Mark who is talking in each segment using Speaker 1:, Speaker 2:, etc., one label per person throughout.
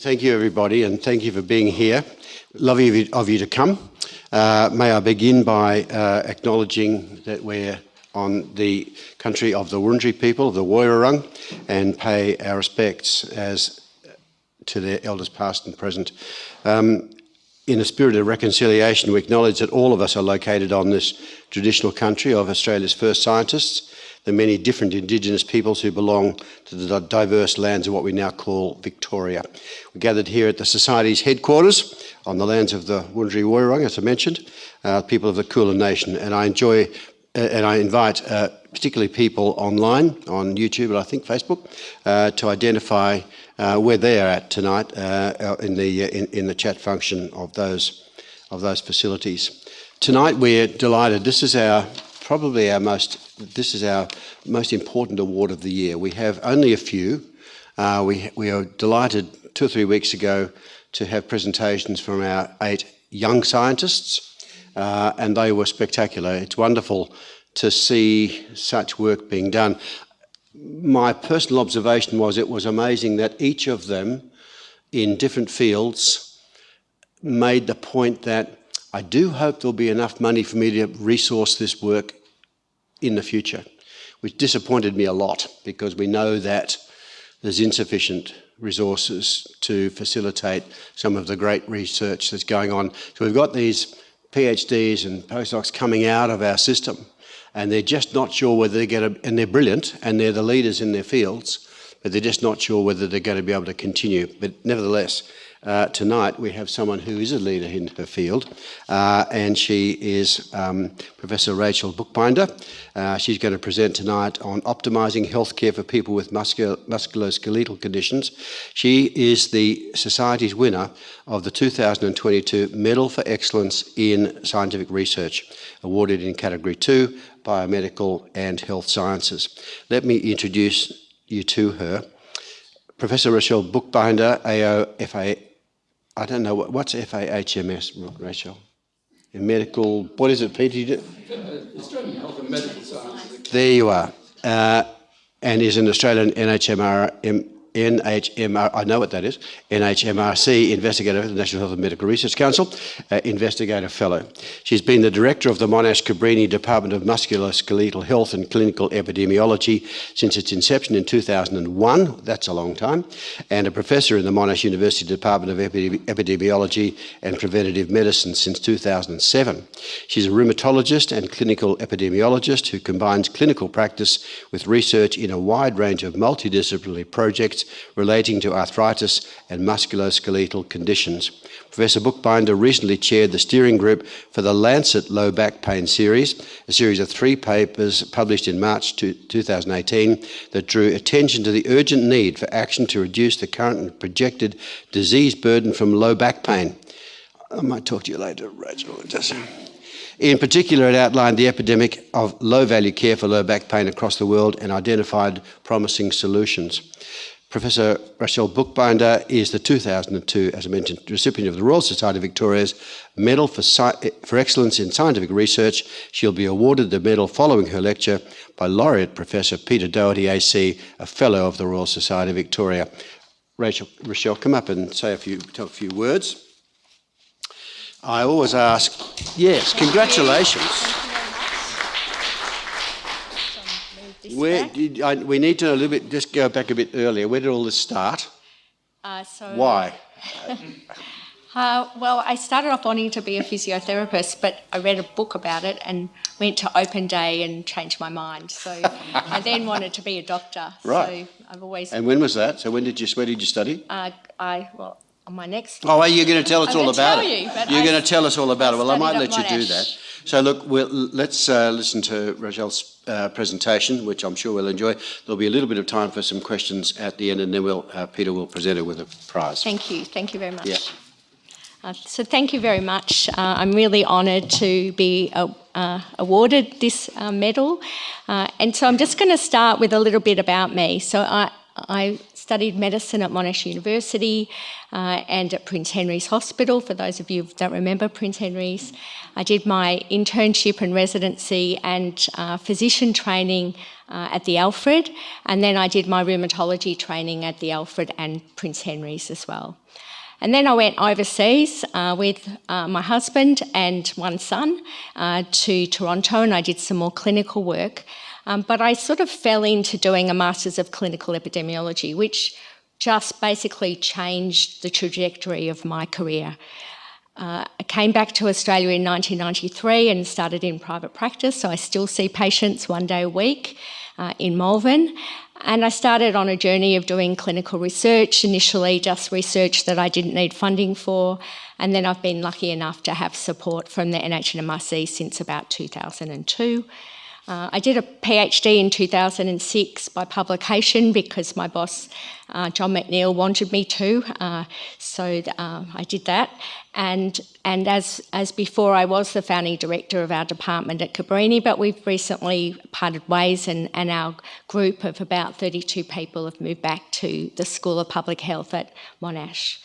Speaker 1: Thank you, everybody, and thank you for being here. Lovely of you, of to come. Uh, may I begin by uh, acknowledging that we're on the country of the Wurundjeri people, the Woiwurrung, and pay our respects as to their elders past and present. Um, in a spirit of reconciliation, we acknowledge that all of us are located on this traditional country of Australia's first scientists, the many different Indigenous peoples who belong to the diverse lands of what we now call Victoria. We're gathered here at the Society's headquarters on the lands of the Wurundjeri Woiwurrung, as I mentioned, uh, people of the Kulin Nation, and I enjoy uh, and I invite uh, particularly people online, on YouTube and I think Facebook, uh, to identify uh, where they are at tonight uh, in the in, in, the chat function of those of those facilities. Tonight we're delighted. This is our probably our most this is our most important award of the year. We have only a few. Uh, we we are delighted two or three weeks ago to have presentations from our eight young scientists. Uh, and they were spectacular. It's wonderful to see such work being done. My personal observation was it was amazing that each of them in different fields made the point that I do hope there'll be enough money for me to resource this work in the future, which disappointed me a lot because we know that there's insufficient resources to facilitate some of the great research that's going on. So we've got these PhDs and postdocs coming out of our system and they're just not sure whether they get a, and they're brilliant and they're the leaders in their fields, but they're just not sure whether they're going to be able to continue. But nevertheless, uh, tonight we have someone who is a leader in her field, uh, and she is um, Professor Rachel Buchbinder. Uh, she's going to present tonight on optimising healthcare for people with musculoskeletal conditions. She is the Society's winner of the 2022 Medal for Excellence in Scientific Research, awarded in Category 2, Biomedical and Health Sciences. Let me introduce you to her. Professor Rachel Buchbinder, AOFA I don't know, what, what's FAHMS, Rachel? In medical, what is it, Peter? Australian Health and Medical Sciences. There you are. Uh, and is an Australian NHMR, NHMR, I know what that is, NHMRC Investigator of the National Health and Medical Research Council, uh, Investigator Fellow. She's been the Director of the Monash Cabrini Department of Musculoskeletal Health and Clinical Epidemiology since its inception in 2001, that's a long time, and a Professor in the Monash University Department of Epidemiology and Preventative Medicine since 2007. She's a rheumatologist and clinical epidemiologist who combines clinical practice with research in a wide range of multidisciplinary projects relating to arthritis and musculoskeletal conditions. Professor Buchbinder recently chaired the steering group for the Lancet Low Back Pain series, a series of three papers published in March 2018 that drew attention to the urgent need for action to reduce the current and projected disease burden from low back pain. I might talk to you later, Rachel. In particular, it outlined the epidemic of low-value care for low back pain across the world and identified promising solutions. Professor Rachel Buchbinder is the 2002, as I mentioned, recipient of the Royal Society of Victoria's Medal for, for Excellence in Scientific Research. She'll be awarded the medal following her lecture by Laureate Professor Peter Doherty AC, a Fellow of the Royal Society of Victoria. Rachel, Rochelle, come up and say a few, a few words. I always ask, yes, congratulations. Where did I, we need to know a little bit, just go back a bit earlier. Where did all this start?
Speaker 2: Uh, so
Speaker 1: Why?
Speaker 2: uh, well, I started off wanting to be a physiotherapist, but I read a book about it and went to open day and changed my mind. So I then wanted to be a doctor.
Speaker 1: Right.
Speaker 2: So I've always.
Speaker 1: And when was that? So when did you? Where did you study?
Speaker 2: Uh, I well on my next.
Speaker 1: Oh, well, you're going to tell us
Speaker 2: I'm
Speaker 1: all about
Speaker 2: tell
Speaker 1: it.
Speaker 2: You,
Speaker 1: you're going to tell us all about
Speaker 2: I
Speaker 1: it. Well, I might let you do that. So look, we'll, let's uh, listen to Rachel's uh, presentation, which I'm sure we'll enjoy. There'll be a little bit of time for some questions at the end, and then we'll, uh, Peter will present her with a prize.
Speaker 2: Thank you. Thank you very much.
Speaker 1: Yeah.
Speaker 2: Uh, so thank you very much. Uh, I'm really honoured to be uh, uh awarded this uh, medal. Uh, and so I'm just going to start with a little bit about me. So I, I studied medicine at Monash University uh, and at Prince Henry's Hospital, for those of you who don't remember Prince Henry's. I did my internship and residency and uh, physician training uh, at the Alfred, and then I did my rheumatology training at the Alfred and Prince Henry's as well. And then I went overseas uh, with uh, my husband and one son uh, to Toronto, and I did some more clinical work. Um, but I sort of fell into doing a Masters of Clinical Epidemiology, which just basically changed the trajectory of my career. Uh, I came back to Australia in 1993 and started in private practice, so I still see patients one day a week uh, in Malvern. And I started on a journey of doing clinical research, initially just research that I didn't need funding for, and then I've been lucky enough to have support from the NHMRC since about 2002. Uh, I did a PhD in 2006 by publication because my boss, uh, John McNeil, wanted me to. Uh, so uh, I did that. And, and as, as before, I was the founding director of our department at Cabrini, but we've recently parted ways and, and our group of about 32 people have moved back to the School of Public Health at Monash.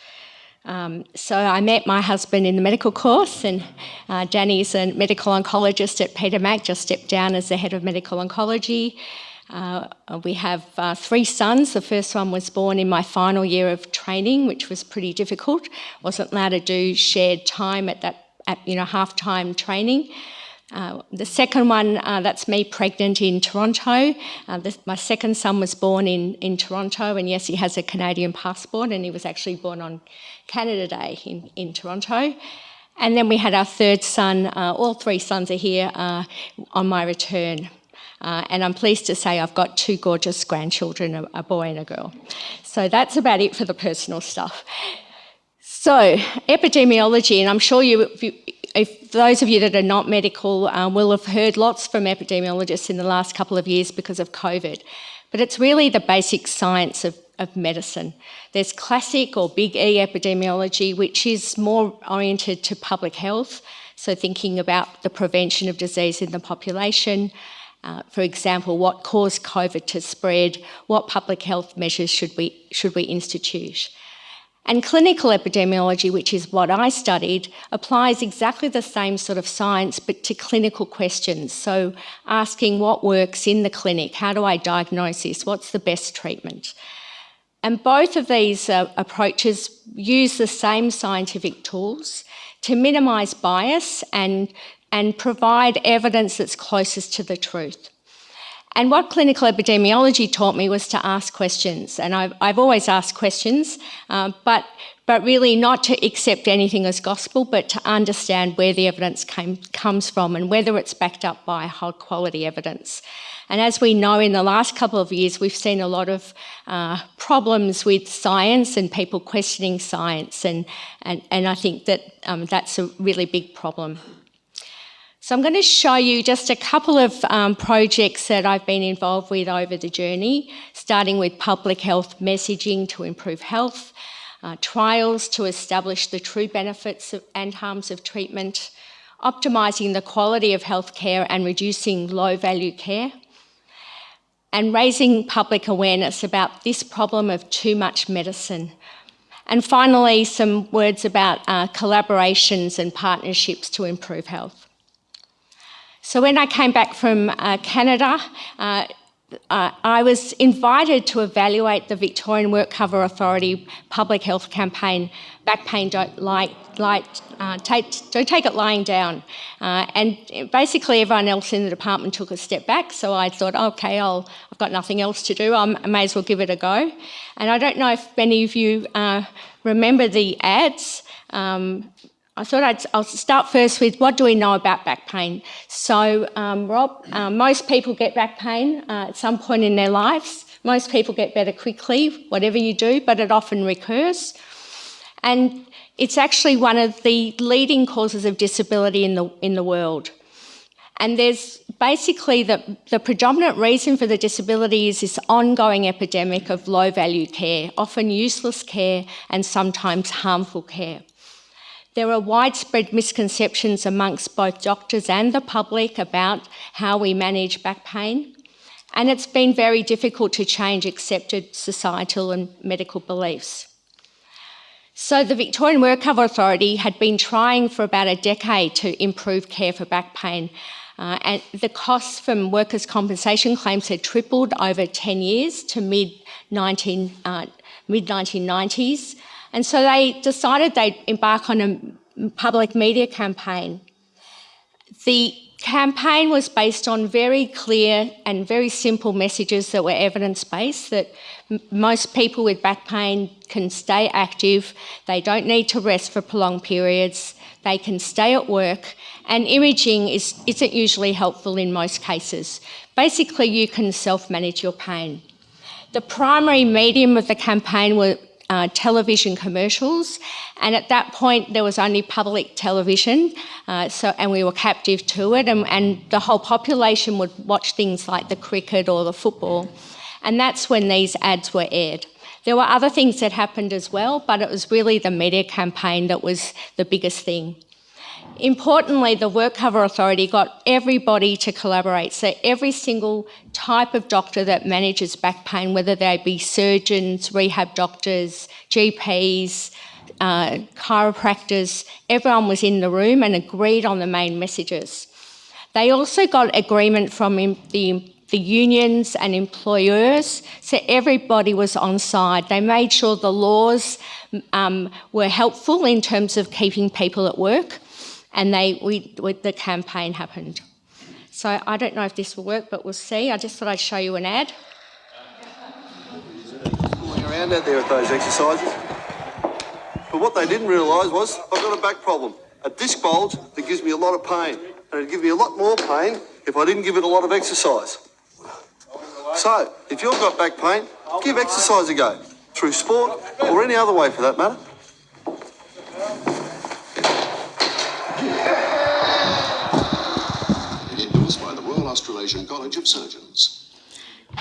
Speaker 2: Um, so I met my husband in the medical course, and uh, Danny's a medical oncologist at Peter Mac, just stepped down as the head of medical oncology. Uh, we have uh, three sons. The first one was born in my final year of training, which was pretty difficult. wasn't allowed to do shared time at that, at, you know, half-time training. Uh, the second one, uh, that's me pregnant in Toronto. Uh, this, my second son was born in, in Toronto, and yes, he has a Canadian passport, and he was actually born on Canada Day in, in Toronto. And then we had our third son, uh, all three sons are here uh, on my return. Uh, and I'm pleased to say I've got two gorgeous grandchildren, a, a boy and a girl. So that's about it for the personal stuff. So, epidemiology, and I'm sure you, you if those of you that are not medical um, will have heard lots from epidemiologists in the last couple of years because of COVID, but it's really the basic science of, of medicine. There's classic or big E epidemiology, which is more oriented to public health, so thinking about the prevention of disease in the population, uh, for example, what caused COVID to spread, what public health measures should we, should we institute. And clinical epidemiology, which is what I studied, applies exactly the same sort of science but to clinical questions. So asking what works in the clinic, how do I diagnose this, what's the best treatment? And both of these uh, approaches use the same scientific tools to minimise bias and, and provide evidence that's closest to the truth. And what clinical epidemiology taught me was to ask questions. And I've, I've always asked questions, uh, but, but really not to accept anything as gospel, but to understand where the evidence came, comes from and whether it's backed up by high quality evidence. And as we know, in the last couple of years, we've seen a lot of uh, problems with science and people questioning science. And, and, and I think that um, that's a really big problem. So I'm going to show you just a couple of um, projects that I've been involved with over the journey, starting with public health messaging to improve health, uh, trials to establish the true benefits of, and harms of treatment, optimising the quality of healthcare and reducing low value care, and raising public awareness about this problem of too much medicine. And finally, some words about uh, collaborations and partnerships to improve health. So when I came back from uh, Canada, uh, uh, I was invited to evaluate the Victorian Work Cover Authority public health campaign, Back Pain Don't, like, like, uh, take, don't take it lying down. Uh, and basically everyone else in the department took a step back, so I thought, okay, I'll, I've got nothing else to do, I'm, i may as well give it a go. And I don't know if many of you uh, remember the ads, um, I thought I'd I'll start first with what do we know about back pain. So, um, Rob, uh, most people get back pain uh, at some point in their lives. Most people get better quickly, whatever you do, but it often recurs. And it's actually one of the leading causes of disability in the, in the world. And there's basically the, the predominant reason for the disability is this ongoing epidemic of low value care, often useless care and sometimes harmful care. There are widespread misconceptions amongst both doctors and the public about how we manage back pain, and it's been very difficult to change accepted societal and medical beliefs. So the Victorian Work Cover Authority had been trying for about a decade to improve care for back pain. Uh, and the costs from workers' compensation claims had tripled over 10 years to mid 19, uh, mid 1990s. And so they decided they'd embark on a public media campaign. The campaign was based on very clear and very simple messages that were evidence based that most people with back pain can stay active, they don't need to rest for prolonged periods, they can stay at work, and imaging is, isn't usually helpful in most cases. Basically, you can self manage your pain. The primary medium of the campaign were uh, television commercials, and at that point there was only public television, uh, so and we were captive to it, and, and the whole population would watch things like the cricket or the football, and that's when these ads were aired. There were other things that happened as well, but it was really the media campaign that was the biggest thing. Importantly, the WorkCover Authority got everybody to collaborate. So every single type of doctor that manages back pain, whether they be surgeons, rehab doctors, GPs, uh, chiropractors, everyone was in the room and agreed on the main messages. They also got agreement from the the unions and employers, so everybody was on side. They made sure the laws um, were helpful in terms of keeping people at work and they we, we, the campaign happened. So I don't know if this will work, but we'll see. I just thought I'd show you an ad.
Speaker 3: Fooling around out there with those exercises. But what they didn't realise was I've got a back problem, a disc bulge that gives me a lot of pain, and it'd give me a lot more pain if I didn't give it a lot of exercise. So, if you've got back pain, give exercise a go, through sport or any other way for that matter.
Speaker 4: Australasian College of Surgeons.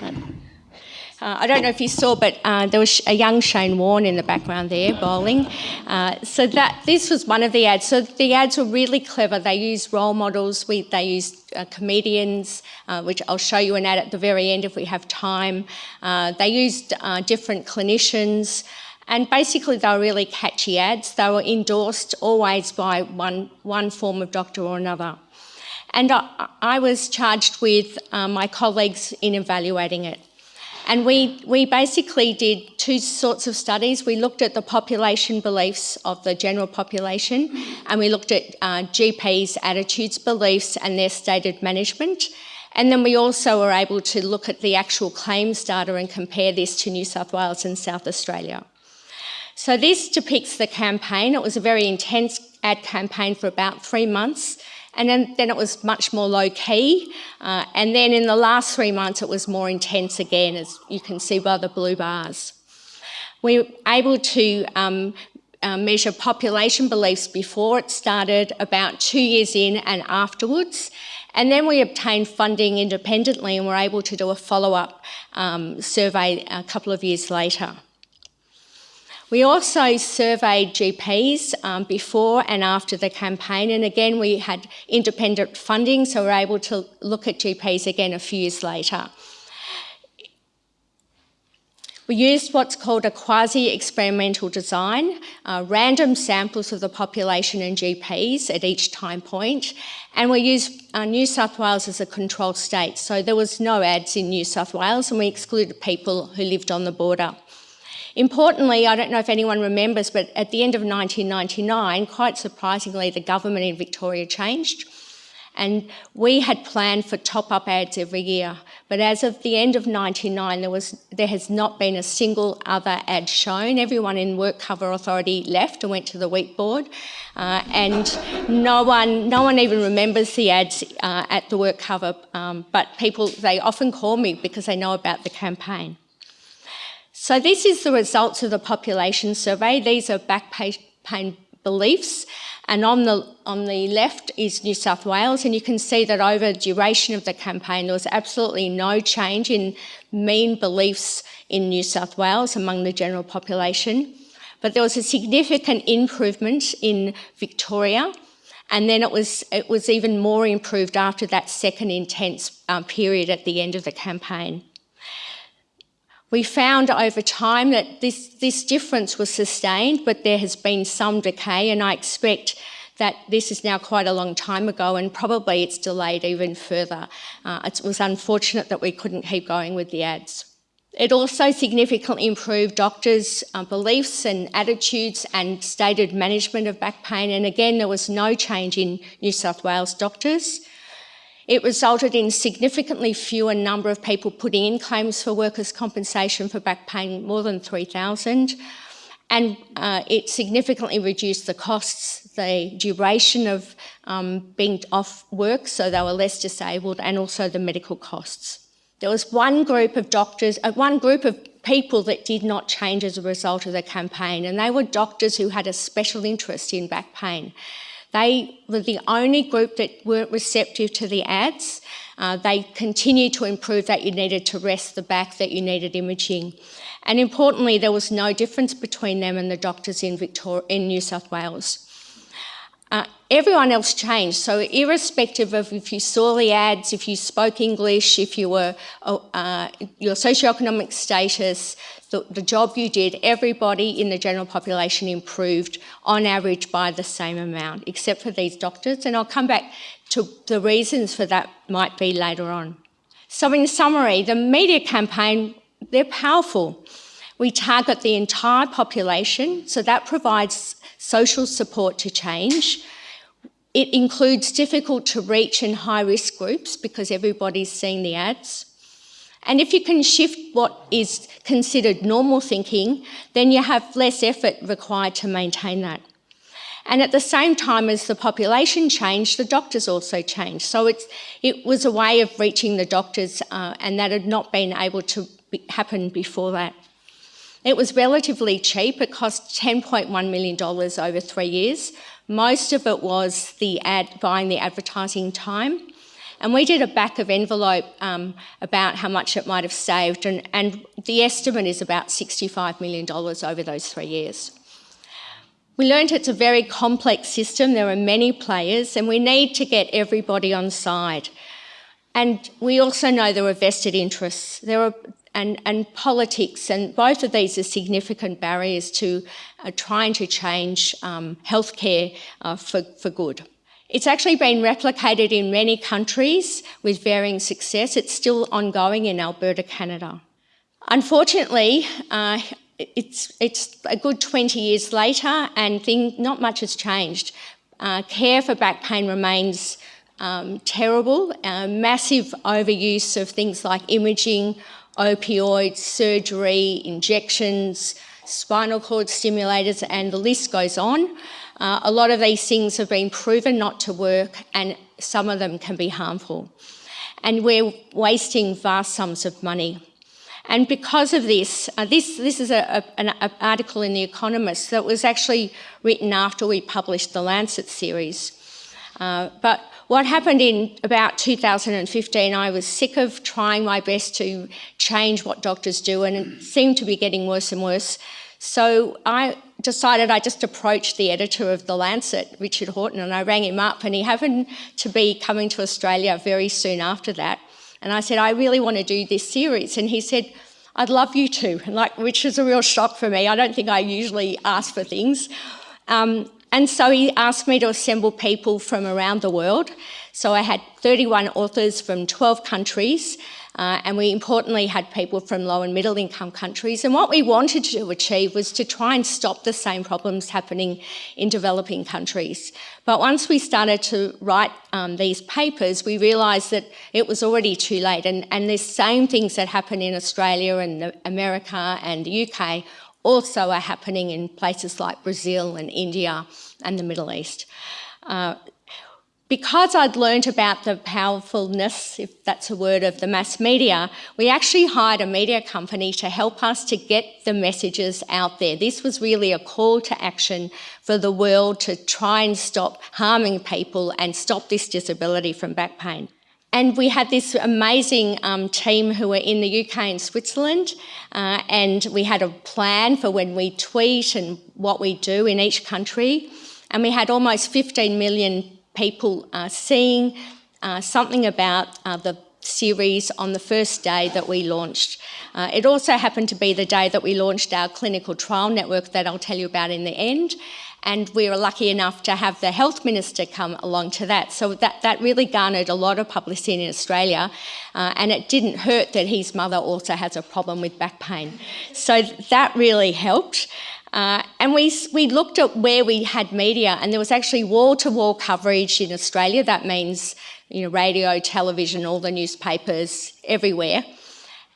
Speaker 2: Uh, I don't know if you saw, but uh, there was a young Shane Warne in the background there bowling. Uh, so that this was one of the ads. So the ads were really clever. They used role models. We, they used uh, comedians, uh, which I'll show you an ad at the very end if we have time. Uh, they used different clinicians. And basically, they were really catchy ads. They were endorsed always by one, one form of doctor or another. And I, I was charged with uh, my colleagues in evaluating it. And we, we basically did two sorts of studies. We looked at the population beliefs of the general population, and we looked at uh, GPs' attitudes, beliefs, and their stated management. And then we also were able to look at the actual claims data and compare this to New South Wales and South Australia. So this depicts the campaign. It was a very intense ad campaign for about three months. And then, then it was much more low key. Uh, and then in the last three months, it was more intense again, as you can see by the blue bars. We were able to um, uh, measure population beliefs before it started, about two years in and afterwards. And then we obtained funding independently and were able to do a follow-up um, survey a couple of years later. We also surveyed GPs um, before and after the campaign, and again, we had independent funding, so we we're able to look at GPs again a few years later. We used what's called a quasi-experimental design, uh, random samples of the population and GPs at each time point, and we used uh, New South Wales as a control state. So there was no ads in New South Wales, and we excluded people who lived on the border. Importantly, I don't know if anyone remembers, but at the end of 1999, quite surprisingly, the government in Victoria changed. And we had planned for top-up ads every year. But as of the end of 99, there, was, there has not been a single other ad shown. Everyone in WorkCover Authority left and went to the wheat board. Uh, and no one, no one even remembers the ads uh, at the WorkCover, um, but people, they often call me because they know about the campaign. So this is the results of the population survey. These are back pain beliefs. And on the, on the left is New South Wales, and you can see that over the duration of the campaign, there was absolutely no change in mean beliefs in New South Wales among the general population. But there was a significant improvement in Victoria, and then it was, it was even more improved after that second intense um, period at the end of the campaign. We found over time that this, this difference was sustained, but there has been some decay, and I expect that this is now quite a long time ago and probably it's delayed even further. Uh, it was unfortunate that we couldn't keep going with the ads. It also significantly improved doctors' uh, beliefs and attitudes and stated management of back pain. And again, there was no change in New South Wales doctors. It resulted in significantly fewer number of people putting in claims for workers' compensation for back pain, more than 3,000. And uh, it significantly reduced the costs, the duration of um, being off work, so they were less disabled, and also the medical costs. There was one group of doctors, uh, one group of people that did not change as a result of the campaign, and they were doctors who had a special interest in back pain. They were the only group that weren't receptive to the ads. Uh, they continued to improve that you needed to rest the back, that you needed imaging. And importantly, there was no difference between them and the doctors in, Victoria, in New South Wales. Uh, everyone else changed. So irrespective of if you saw the ads, if you spoke English, if you were uh, your socioeconomic status, the, the, job you did, everybody in the general population improved on average by the same amount, except for these doctors. And I'll come back to the reasons for that might be later on. So in summary, the media campaign, they're powerful. We target the entire population, so that provides social support to change. It includes difficult to reach and high risk groups because everybody's seen the ads. And if you can shift what is considered normal thinking, then you have less effort required to maintain that. And at the same time as the population changed, the doctors also changed. So it was a way of reaching the doctors uh, and that had not been able to be, happen before that. It was relatively cheap. It cost $10.1 million over three years. Most of it was the ad, buying the advertising time. And we did a back of envelope um, about how much it might have saved, and, and the estimate is about $65 million over those three years. We learned it's a very complex system, there are many players, and we need to get everybody on side. And we also know there are vested interests. There are and, and politics, and both of these are significant barriers to uh, trying to change um, healthcare uh, for, for good. It's actually been replicated in many countries with varying success. It's still ongoing in Alberta, Canada. Unfortunately, uh, it's, it's a good 20 years later and thing, not much has changed. Uh, care for back pain remains um, terrible, uh, massive overuse of things like imaging, opioids, surgery, injections, spinal cord stimulators, and the list goes on. Uh, a lot of these things have been proven not to work, and some of them can be harmful. And we're wasting vast sums of money. And because of this, uh, this, this is a, a, an article in The Economist that was actually written after we published the Lancet series. Uh, but what happened in about 2015, I was sick of trying my best to change what doctors do and it seemed to be getting worse and worse. So I decided I just approached the editor of The Lancet, Richard Horton, and I rang him up and he happened to be coming to Australia very soon after that. And I said, I really want to do this series. And he said, I'd love you to, and like, which is a real shock for me. I don't think I usually ask for things. Um, and so he asked me to assemble people from around the world. So I had 31 authors from 12 countries, uh, and we importantly had people from low and middle income countries. And what we wanted to achieve was to try and stop the same problems happening in developing countries. But once we started to write um, these papers, we realised that it was already too late. And, and the same things that happen in Australia and America and the UK also are happening in places like Brazil and India and the Middle East. Uh, because I'd learned about the powerfulness, if that's a word, of the mass media, we actually hired a media company to help us to get the messages out there. This was really a call to action for the world to try and stop harming people and stop this disability from back pain. And we had this amazing um, team who were in the UK and Switzerland, uh, and we had a plan for when we tweet and what we do in each country. And we had almost 15 million people uh, seeing uh, something about uh, the series on the first day that we launched. Uh, it also happened to be the day that we launched our clinical trial network that I'll tell you about in the end. And we were lucky enough to have the health minister come along to that. So that, that really garnered a lot of publicity in Australia, uh, and it didn't hurt that his mother also has a problem with back pain. So that really helped. Uh, and we, we looked at where we had media, and there was actually wall to wall coverage in Australia. That means you know, radio, television, all the newspapers, everywhere.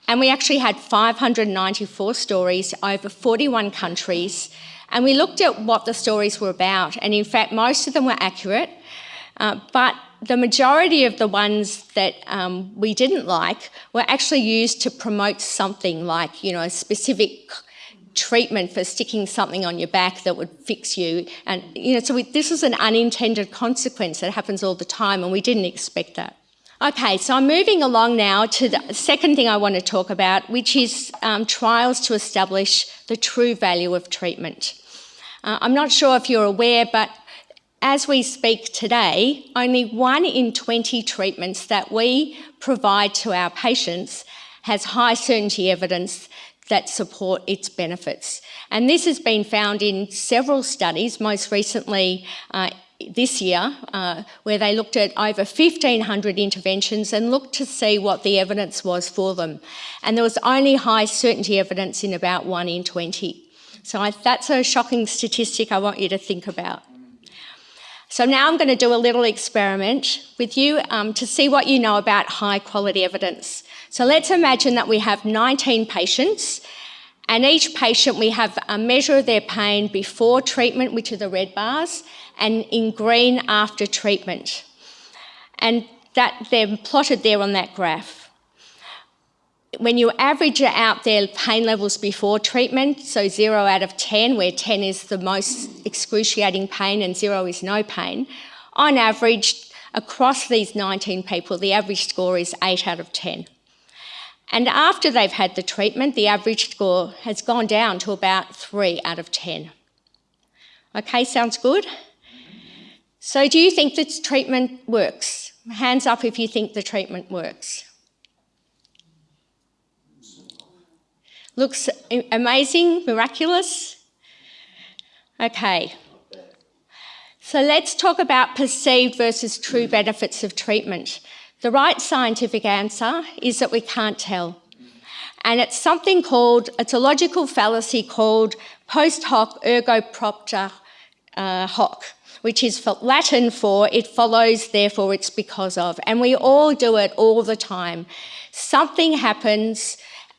Speaker 2: And we actually had 594 stories over 41 countries and we looked at what the stories were about, and in fact, most of them were accurate, uh, but the majority of the ones that um, we didn't like were actually used to promote something like, you know, a specific treatment for sticking something on your back that would fix you. And, you know, so we, this is an unintended consequence that happens all the time, and we didn't expect that. Okay, so I'm moving along now to the second thing I want to talk about, which is um, trials to establish the true value of treatment. Uh, I'm not sure if you're aware, but as we speak today, only one in 20 treatments that we provide to our patients has high certainty evidence that support its benefits. And this has been found in several studies, most recently uh, this year, uh, where they looked at over 1,500 interventions and looked to see what the evidence was for them. And there was only high certainty evidence in about one in 20. So I, that's a shocking statistic I want you to think about. So now I'm going to do a little experiment with you um, to see what you know about high quality evidence. So let's imagine that we have 19 patients and each patient we have a measure of their pain before treatment, which are the red bars, and in green after treatment. And that they're plotted there on that graph when you average out their pain levels before treatment, so zero out of 10, where 10 is the most excruciating pain and zero is no pain, on average, across these 19 people, the average score is 8 out of 10. And after they've had the treatment, the average score has gone down to about 3 out of 10. Okay, sounds good? So, do you think this treatment works? Hands up if you think the treatment works. Looks amazing, miraculous? Okay. So let's talk about perceived versus true benefits of treatment. The right scientific answer is that we can't tell. And it's something called, it's a logical fallacy called post hoc ergo propter uh, hoc, which is Latin for it follows, therefore it's because of. And we all do it all the time. Something happens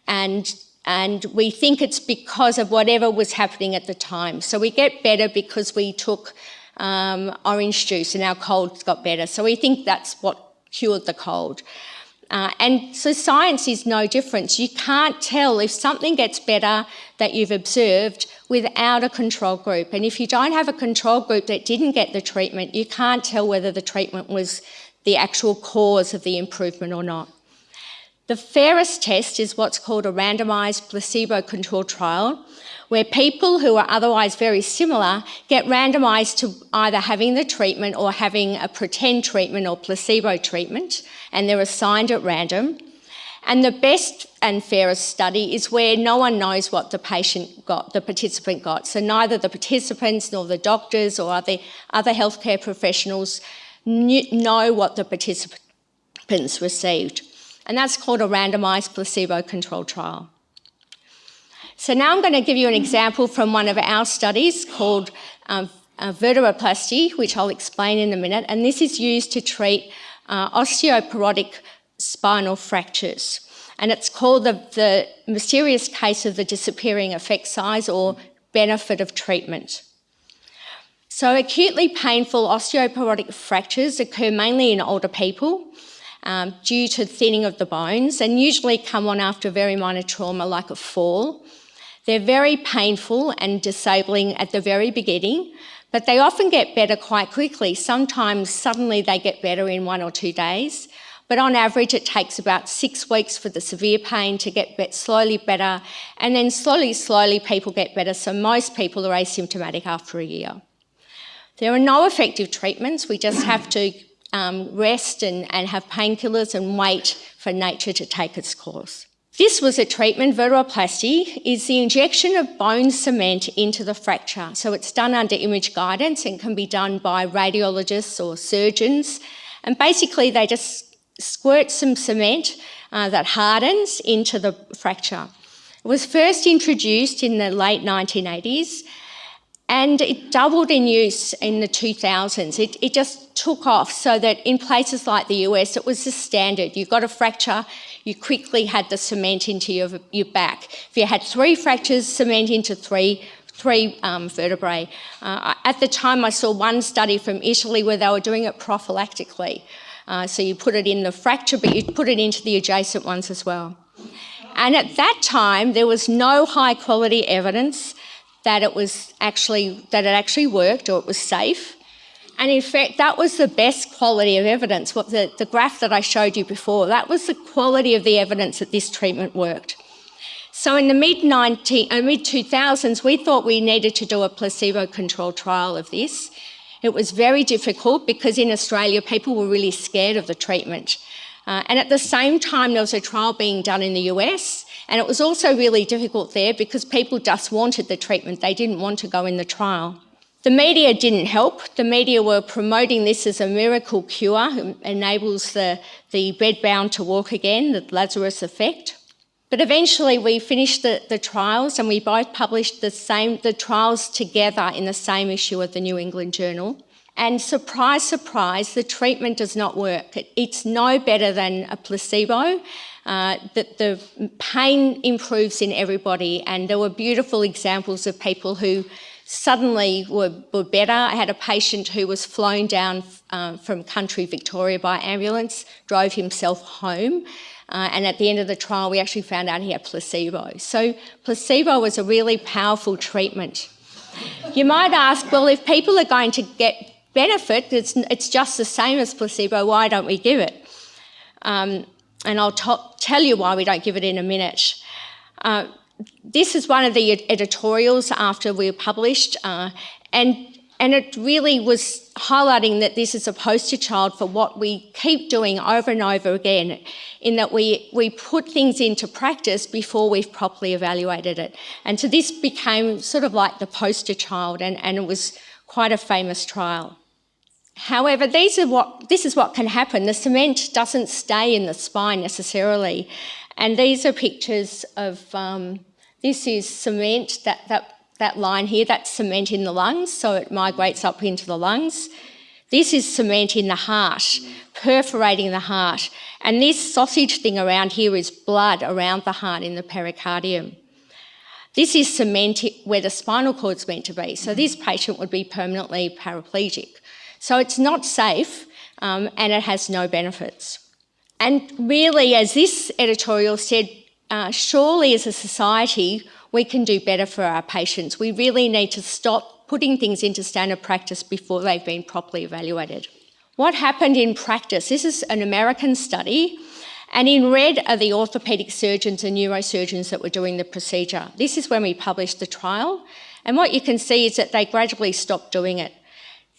Speaker 2: and and we think it's because of whatever was happening at the time. So we get better because we took um, orange juice and our colds got better. So we think that's what cured the cold. Uh, and so science is no different. You can't tell if something gets better that you've observed without a control group. And if you don't have a control group that didn't get the treatment, you can't tell whether the treatment was the actual cause of the improvement or not. The fairest test is what's called a randomised placebo-controlled trial, where people who are otherwise very similar get randomised to either having the treatment or having a pretend treatment or placebo treatment, and they're assigned at random. And the best and fairest study is where no one knows what the patient got, the participant got. So neither the participants nor the doctors or other, other healthcare professionals know what the participants received and that's called a randomised placebo-controlled trial. So now I'm going to give you an example from one of our studies called um, uh, vertebroplasty, which I'll explain in a minute, and this is used to treat uh, osteoporotic spinal fractures. And it's called the, the mysterious case of the disappearing effect size or benefit of treatment. So acutely painful osteoporotic fractures occur mainly in older people um, due to thinning of the bones and usually come on after very minor trauma like a fall. They're very painful and disabling at the very beginning, but they often get better quite quickly. Sometimes suddenly they get better in one or two days, but on average it takes about six weeks for the severe pain to get slowly better, and then slowly, slowly people get better, so most people are asymptomatic after a year. There are no effective treatments, we just have to um, rest and, and have painkillers and wait for nature to take its course. This was a treatment, vertebroplasty, is the injection of bone cement into the fracture. So it's done under image guidance and can be done by radiologists or surgeons. And basically they just squirt some cement uh, that hardens into the fracture. It was first introduced in the late 1980s and it doubled in use in the 2000s. It, it just took off so that in places like the US, it was the standard. You got a fracture, you quickly had the cement into your, your back. If you had three fractures, cement into three, three um, vertebrae. Uh, at the time, I saw one study from Italy where they were doing it prophylactically. Uh, so you put it in the fracture, but you put it into the adjacent ones as well. And at that time, there was no high quality evidence that it was actually that it actually worked or it was safe. And in fact, that was the best quality of evidence. What the, the graph that I showed you before, that was the quality of the evidence that this treatment worked. So in the mid 19, uh, mid 2000s, we thought we needed to do a placebo-controlled trial of this. It was very difficult because in Australia, people were really scared of the treatment. Uh, and at the same time, there was a trial being done in the US, and it was also really difficult there because people just wanted the treatment. They didn't want to go in the trial. The media didn't help. The media were promoting this as a miracle cure, enables the, the bedbound to walk again, the Lazarus effect. But eventually we finished the, the trials and we both published the same the trials together in the same issue of the New England Journal. And surprise, surprise, the treatment does not work. It, it's no better than a placebo. Uh, that the pain improves in everybody, and there were beautiful examples of people who suddenly were, were better. I had a patient who was flown down uh, from country Victoria by ambulance, drove himself home. Uh, and at the end of the trial, we actually found out he had placebo. So placebo was a really powerful treatment. You might ask, well, if people are going to get benefit, it's, it's just the same as placebo, why don't we give it? Um, and I'll tell you why we don't give it in a minute. Uh, this is one of the editorials after we were published, uh, and, and it really was highlighting that this is a poster child for what we keep doing over and over again, in that we, we put things into practice before we've properly evaluated it. And so this became sort of like the poster child, and, and it was quite a famous trial. However, these are what, this is what can happen. The cement doesn't stay in the spine necessarily. And these are pictures of um, this is cement, that, that, that line here, that's cement in the lungs, so it migrates up into the lungs. This is cement in the heart, perforating the heart. And this sausage thing around here is blood around the heart in the pericardium. This is cement where the spinal cord's meant to be. So this patient would be permanently paraplegic. So it's not safe um, and it has no benefits. And really, as this editorial said, uh, surely as a society, we can do better for our patients. We really need to stop putting things into standard practice before they've been properly evaluated. What happened in practice? This is an American study, and in red are the orthopaedic surgeons and neurosurgeons that were doing the procedure. This is when we published the trial, and what you can see is that they gradually stopped doing it.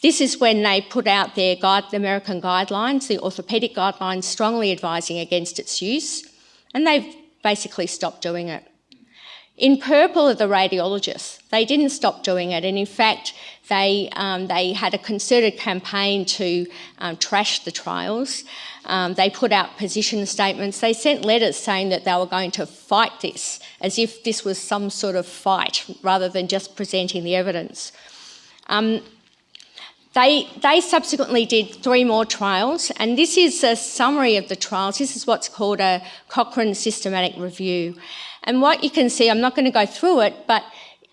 Speaker 2: This is when they put out their guide, the American guidelines, the orthopaedic guidelines, strongly advising against its use, and they've basically stopped doing it. In purple are the radiologists. They didn't stop doing it, and in fact, they, um, they had a concerted campaign to um, trash the trials. Um, they put out position statements. They sent letters saying that they were going to fight this, as if this was some sort of fight, rather than just presenting the evidence. They, they subsequently did three more trials, and this is a summary of the trials. This is what's called a Cochrane systematic review. And what you can see, I'm not going to go through it, but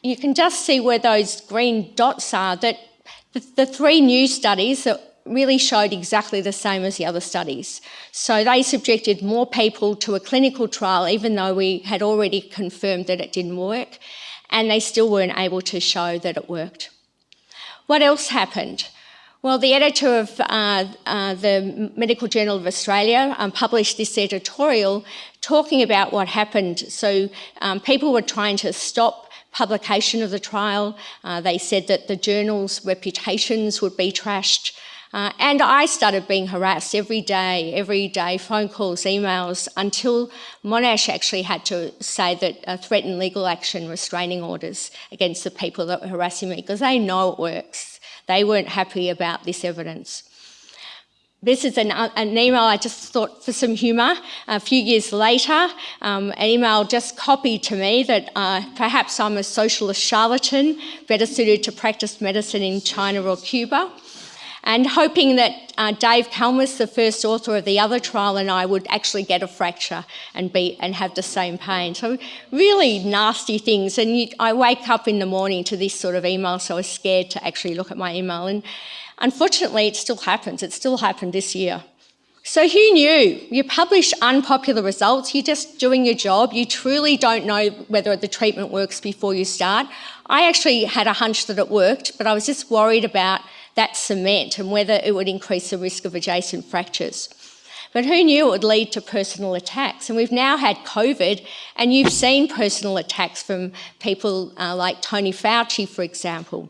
Speaker 2: you can just see where those green dots are, that the, the three new studies that really showed exactly the same as the other studies. So they subjected more people to a clinical trial, even though we had already confirmed that it didn't work, and they still weren't able to show that it worked. What else happened? Well, the editor of uh, uh, the Medical Journal of Australia um, published this editorial talking about what happened. So um, people were trying to stop publication of the trial. Uh, they said that the journal's reputations would be trashed. Uh, and I started being harassed every day, every day, phone calls, emails, until Monash actually had to say that uh, threatened legal action, restraining orders against the people that were harassing me, because they know it works. They weren't happy about this evidence. This is an, an, email I just thought for some humour. A few years later, um, an email just copied to me that uh, perhaps I'm a socialist charlatan, better suited to practice medicine in China or Cuba and hoping that uh, Dave Kallmes, the first author of the other trial, and I would actually get a fracture and be and have the same pain. So really nasty things. And you, I wake up in the morning to this sort of email, so I was scared to actually look at my email. And unfortunately, it still happens. It still happened this year. So who knew? You publish unpopular results, you're just doing your job, you truly don't know whether the treatment works before you start. I actually had a hunch that it worked, but I was just worried about that cement and whether it would increase the risk of adjacent fractures. But who knew it would lead to personal attacks? And we've now had COVID, and you've seen personal attacks from people uh, like Tony Fauci, for example.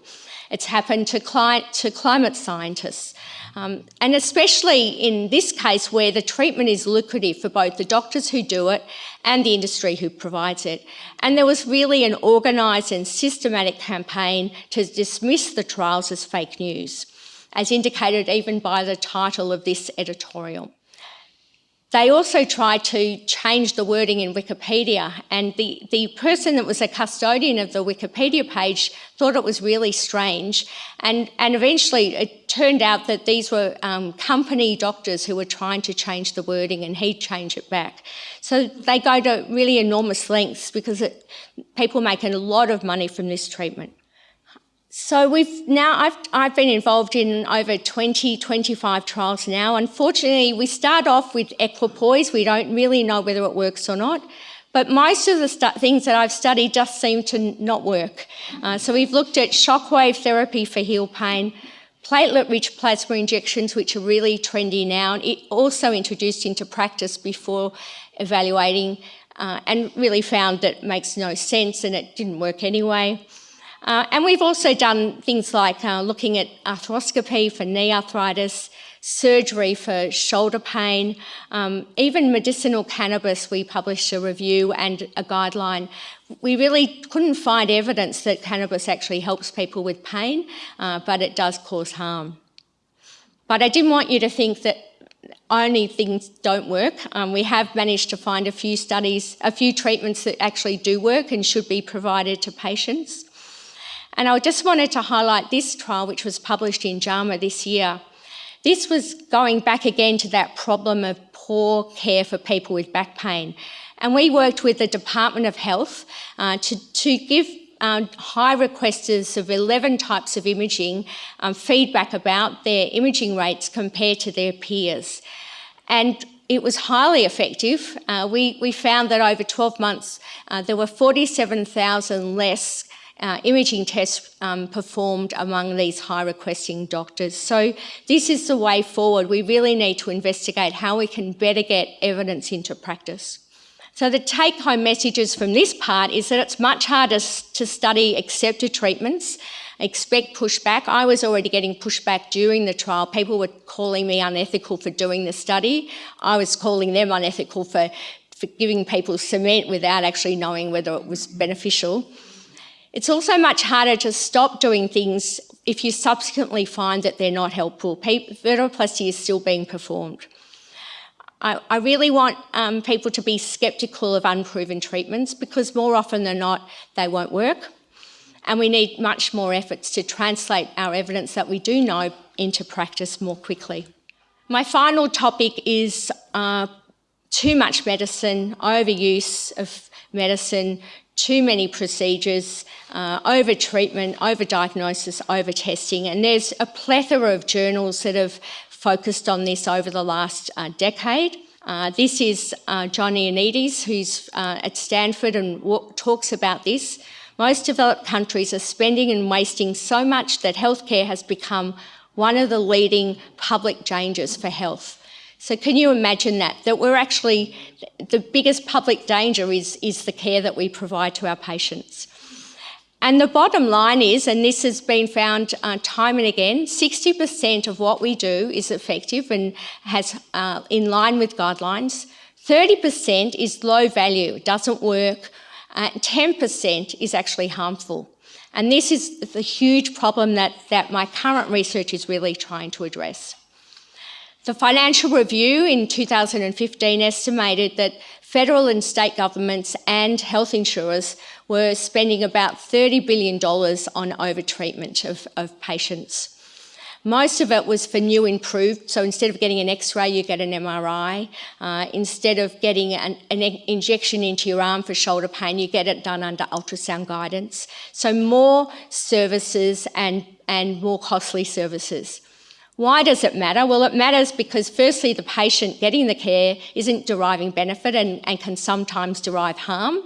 Speaker 2: It's happened to, to climate scientists. Um, and especially in this case where the treatment is lucrative for both the doctors who do it and the industry who provides it. And there was really an organised and systematic campaign to dismiss the trials as fake news, as indicated even by the title of this editorial. They also tried to change the wording in Wikipedia, and the, the person that was a custodian of the Wikipedia page thought it was really strange. And, and eventually it turned out that these were um, company doctors who were trying to change the wording, and he'd change it back. So they go to really enormous lengths because it, people make a lot of money from this treatment. So we've now, I've, I've been involved in over 20, 25 trials now. Unfortunately, we start off with equipoise. We don't really know whether it works or not. But most of the things that I've studied just seem to not work. Uh, so we've looked at shockwave therapy for heel pain, platelet-rich plasma injections, which are really trendy now, and it also introduced into practice before evaluating, uh, and really found that makes no sense and it didn't work anyway. Uh, and we've also done things like uh, looking at arthroscopy for knee arthritis, surgery for shoulder pain, um, even medicinal cannabis, we published a review and a guideline. We really couldn't find evidence that cannabis actually helps people with pain, uh, but it does cause harm. But I didn't want you to think that only things don't work. Um, we have managed to find a few studies, a few treatments that actually do work and should be provided to patients. And I just wanted to highlight this trial, which was published in JAMA this year. This was going back again to that problem of poor care for people with back pain. And we worked with the Department of Health uh, to, to give um, high requesters of 11 types of imaging um, feedback about their imaging rates compared to their peers. And it was highly effective. Uh, we, we found that over 12 months, uh, there were 47,000 less uh, imaging tests um, performed among these high requesting doctors. So this is the way forward. We really need to investigate how we can better get evidence into practice. So the take home messages from this part is that it's much harder to study accepted treatments, expect pushback. I was already getting pushback during the trial. People were calling me unethical for doing the study. I was calling them unethical for, for giving people cement without actually knowing whether it was beneficial. It's also much harder to stop doing things if you subsequently find that they're not helpful. Vertebroplasty is still being performed. I, I really want um, people to be sceptical of unproven treatments because more often than not, they won't work. And we need much more efforts to translate our evidence that we do know into practice more quickly. My final topic is uh, too much medicine, overuse of medicine, too many procedures, uh, over treatment, over diagnosis, over testing. And there's a plethora of journals that have focused on this over the last uh, decade. Uh, this is uh, John Ioannidis, who's uh, at Stanford and talks about this. Most developed countries are spending and wasting so much that healthcare has become one of the leading public dangers for health. So can you imagine that? That we're actually, the biggest public danger is, is the care that we provide to our patients. And the bottom line is, and this has been found uh, time and again, 60% of what we do is effective and has uh, in line with guidelines. 30% is low value, doesn't work. Uh, 10% is actually harmful. And this is the huge problem that, that my current research is really trying to address. The Financial Review in 2015 estimated that federal and state governments and health insurers were spending about $30 billion on overtreatment of, of patients. Most of it was for new improved, so instead of getting an x-ray, you get an MRI. Uh, instead of getting an, an, injection into your arm for shoulder pain, you get it done under ultrasound guidance. So more services and, and more costly services. Why does it matter? Well, it matters because firstly, the patient getting the care isn't deriving benefit and, and can sometimes derive harm.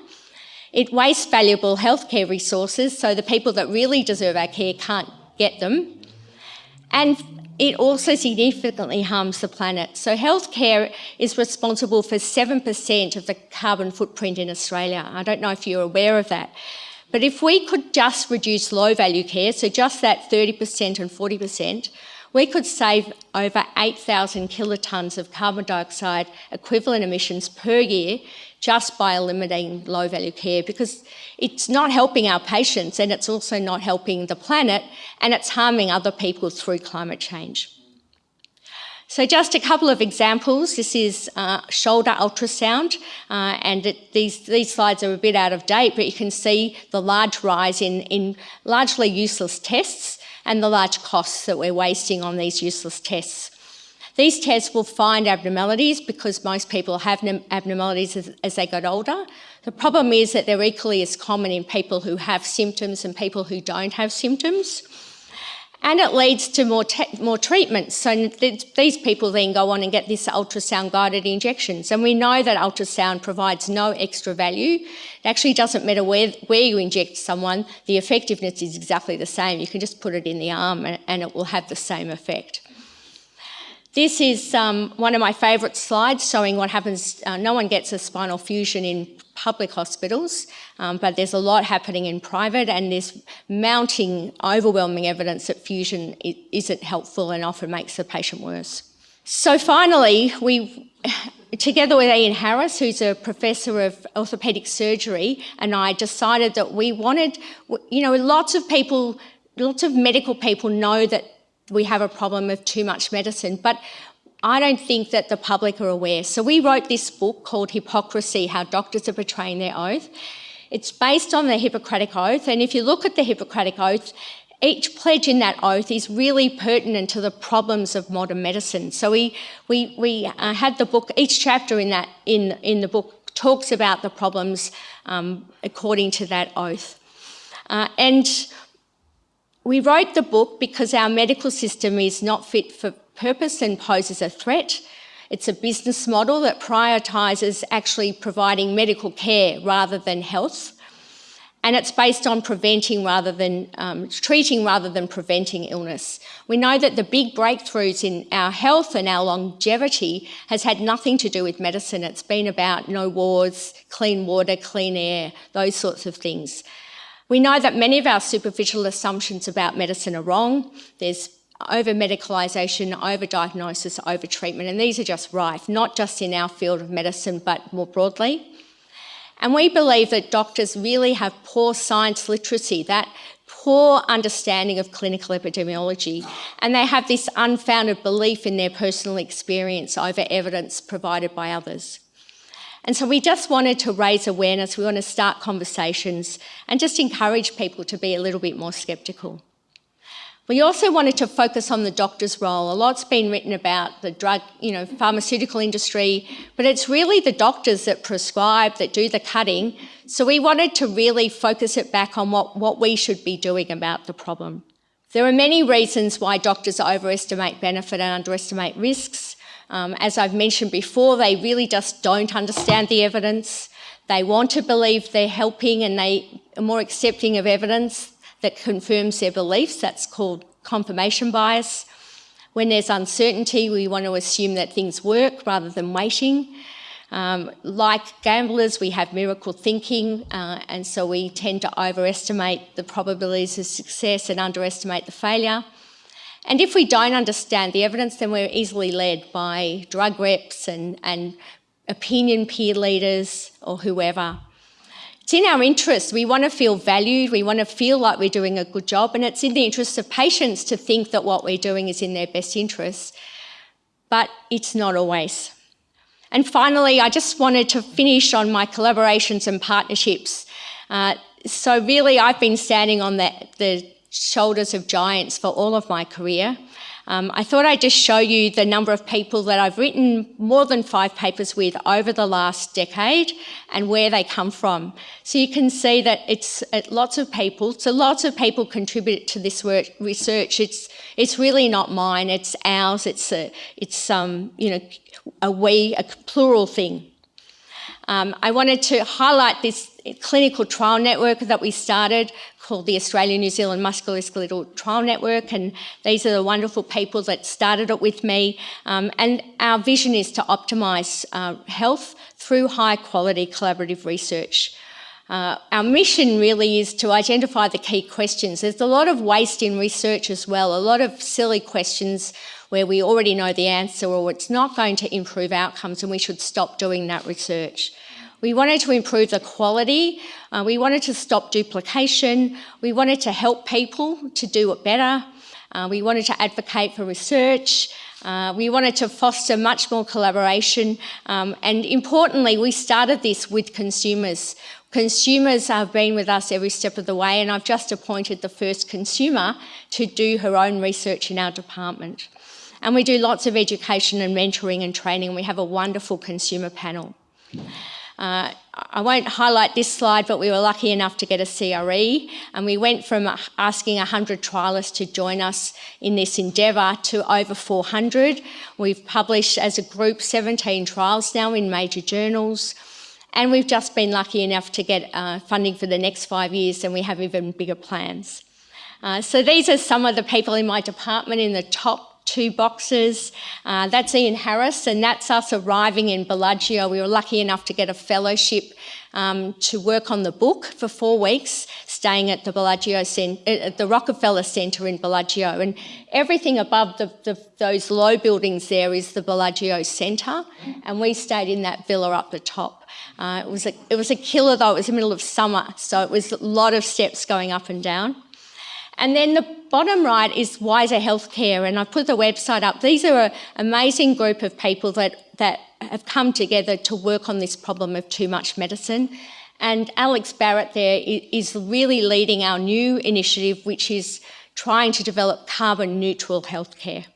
Speaker 2: It wastes valuable healthcare resources, so the people that really deserve our care can't get them. And it also significantly harms the planet. So healthcare is responsible for 7% of the carbon footprint in Australia. I don't know if you're aware of that. But if we could just reduce low value care, so just that 30% and 40%, we could save over 8,000 kilotons of carbon dioxide equivalent emissions per year just by eliminating low value care because it's not helping our patients and it's also not helping the planet and it's harming other people through climate change. So just a couple of examples. This is uh, shoulder ultrasound, uh, and it, these, these slides are a bit out of date, but you can see the large rise in, in largely useless tests and the large costs that we're wasting on these useless tests. These tests will find abnormalities because most people have abnormalities as, as, they get older. The problem is that they're equally as common in people who have symptoms and people who don't have symptoms. And it leads to more, more treatments. So th these people then go on and get this ultrasound guided injections. And we know that ultrasound provides no extra value. It actually doesn't matter where, where you inject someone, the effectiveness is exactly the same. You can just put it in the arm and, and it will have the same effect. This is um, one of my favourite slides showing what happens. Uh, no one gets a spinal fusion in public hospitals, um, but there's a lot happening in private and there's mounting overwhelming evidence that fusion isn't helpful and often makes the patient worse. So finally, we, together with Ian Harris, who's a professor of orthopaedic surgery, and I decided that we wanted, you know, lots of people, lots of medical people know that we have a problem of too much medicine, but I don't think that the public are aware. So we wrote this book called Hippocrasy, How Doctors Are Betraying Their Oath. It's based on the Hippocratic Oath, and if you look at the Hippocratic Oath, each pledge in that oath is really pertinent to the problems of modern medicine. So we, we, we uh, had the book, each chapter in, that, in, in the book talks about the problems um, according to that oath. Uh, and we wrote the book because our medical system is not fit for purpose and poses a threat. It's a business model that prioritises actually providing medical care rather than health. And it's based on preventing rather than um, treating rather than preventing illness. We know that the big breakthroughs in our health and our longevity has had nothing to do with medicine. It's been about no wars, clean water, clean air, those sorts of things. We know that many of our superficial assumptions about medicine are wrong. There's over medicalisation, over diagnosis, over treatment, and these are just rife, not just in our field of medicine, but more broadly. And we believe that doctors really have poor science literacy, that poor understanding of clinical epidemiology, and they have this unfounded belief in their personal experience over evidence provided by others. And so we just wanted to raise awareness, we want to start conversations and just encourage people to be a little bit more sceptical. We also wanted to focus on the doctor's role. A lot's been written about the drug, you know, pharmaceutical industry, but it's really the doctors that prescribe, that do the cutting. So we wanted to really focus it back on what, what we should be doing about the problem. There are many reasons why doctors overestimate benefit and underestimate risks. Um, as I've mentioned before, they really just don't understand the evidence. They want to believe they're helping and they are more accepting of evidence that confirms their beliefs. That's called confirmation bias. When there's uncertainty, we want to assume that things work rather than waiting. Um, like gamblers, we have miracle thinking, uh, and so we tend to overestimate the probabilities of success and underestimate the failure. And if we don't understand the evidence, then we're easily led by drug reps and, and opinion peer leaders or whoever. It's in our interest. We want to feel valued. We want to feel like we're doing a good job. And it's in the interest of patients to think that what we're doing is in their best interests. But it's not always. And finally, I just wanted to finish on my collaborations and partnerships. Uh, so really, I've been standing on the, the shoulders of giants for all of my career. Um, I thought I'd just show you the number of people that I've written more than five papers with over the last decade and where they come from. So you can see that it's lots of people, so lots of people contribute to this work, research. It's, it's really not mine, it's ours, it's, a, it's um, you know, a we, a plural thing. Um, I wanted to highlight this clinical trial network that we started called the Australian New Zealand Musculoskeletal Trial Network, and these are the wonderful people that started it with me. Um, and our vision is to optimise uh, health through high quality collaborative research. Uh, our mission really is to identify the key questions. There's a lot of waste in research as well, a lot of silly questions where we already know the answer or it's not going to improve outcomes and we should stop doing that research. We wanted to improve the quality, uh, we wanted to stop duplication, we wanted to help people to do it better, uh, we wanted to advocate for research, uh, we wanted to foster much more collaboration, um, and importantly, we started this with consumers. Consumers have been with us every step of the way, and I've just appointed the first consumer to do her own research in our department. And we do lots of education and mentoring and training. We have a wonderful consumer panel. Uh, I won't highlight this slide, but we were lucky enough to get a CRE, and we went from asking 100 trialists to join us in this endeavour to over 400. We've published as a group 17 trials now in major journals, and we've just been lucky enough to get uh, funding for the next five years, and we have even bigger plans. Uh, so these are some of the people in my department in the top two boxes. Uh, that's Ian Harris, and that's us arriving in Bellagio. We were lucky enough to get a fellowship um, to work on the book for four weeks, staying at the Bellagio Cent- uh, at the Rockefeller Centre in Bellagio. And everything above the, the, those low buildings there is the Bellagio Centre, and we stayed in that villa up the top. Uh, it was a it was a killer though. It was the middle of summer, so it was a lot of steps going up and down. And then the bottom right is Wiser Healthcare, and I've put the website up. These are an amazing group of people that, that have come together to work on this problem of too much medicine. And Alex Barratt there is really leading our new initiative, which is trying to develop carbon neutral healthcare.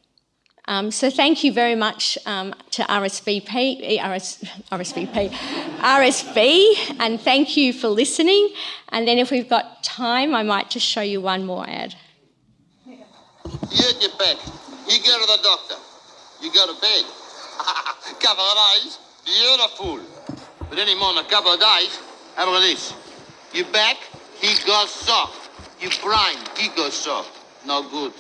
Speaker 2: Um, so thank you very much um, to RSVP, RS, RSVP, RSV, and thank you for listening. And then if we've got time, I might just show you one more ad.
Speaker 5: You your back. You go to the doctor. You go to bed. couple of days, beautiful. But any more than a couple of days, have a look at this. Your back, he goes soft. Your brain, he goes soft. No good.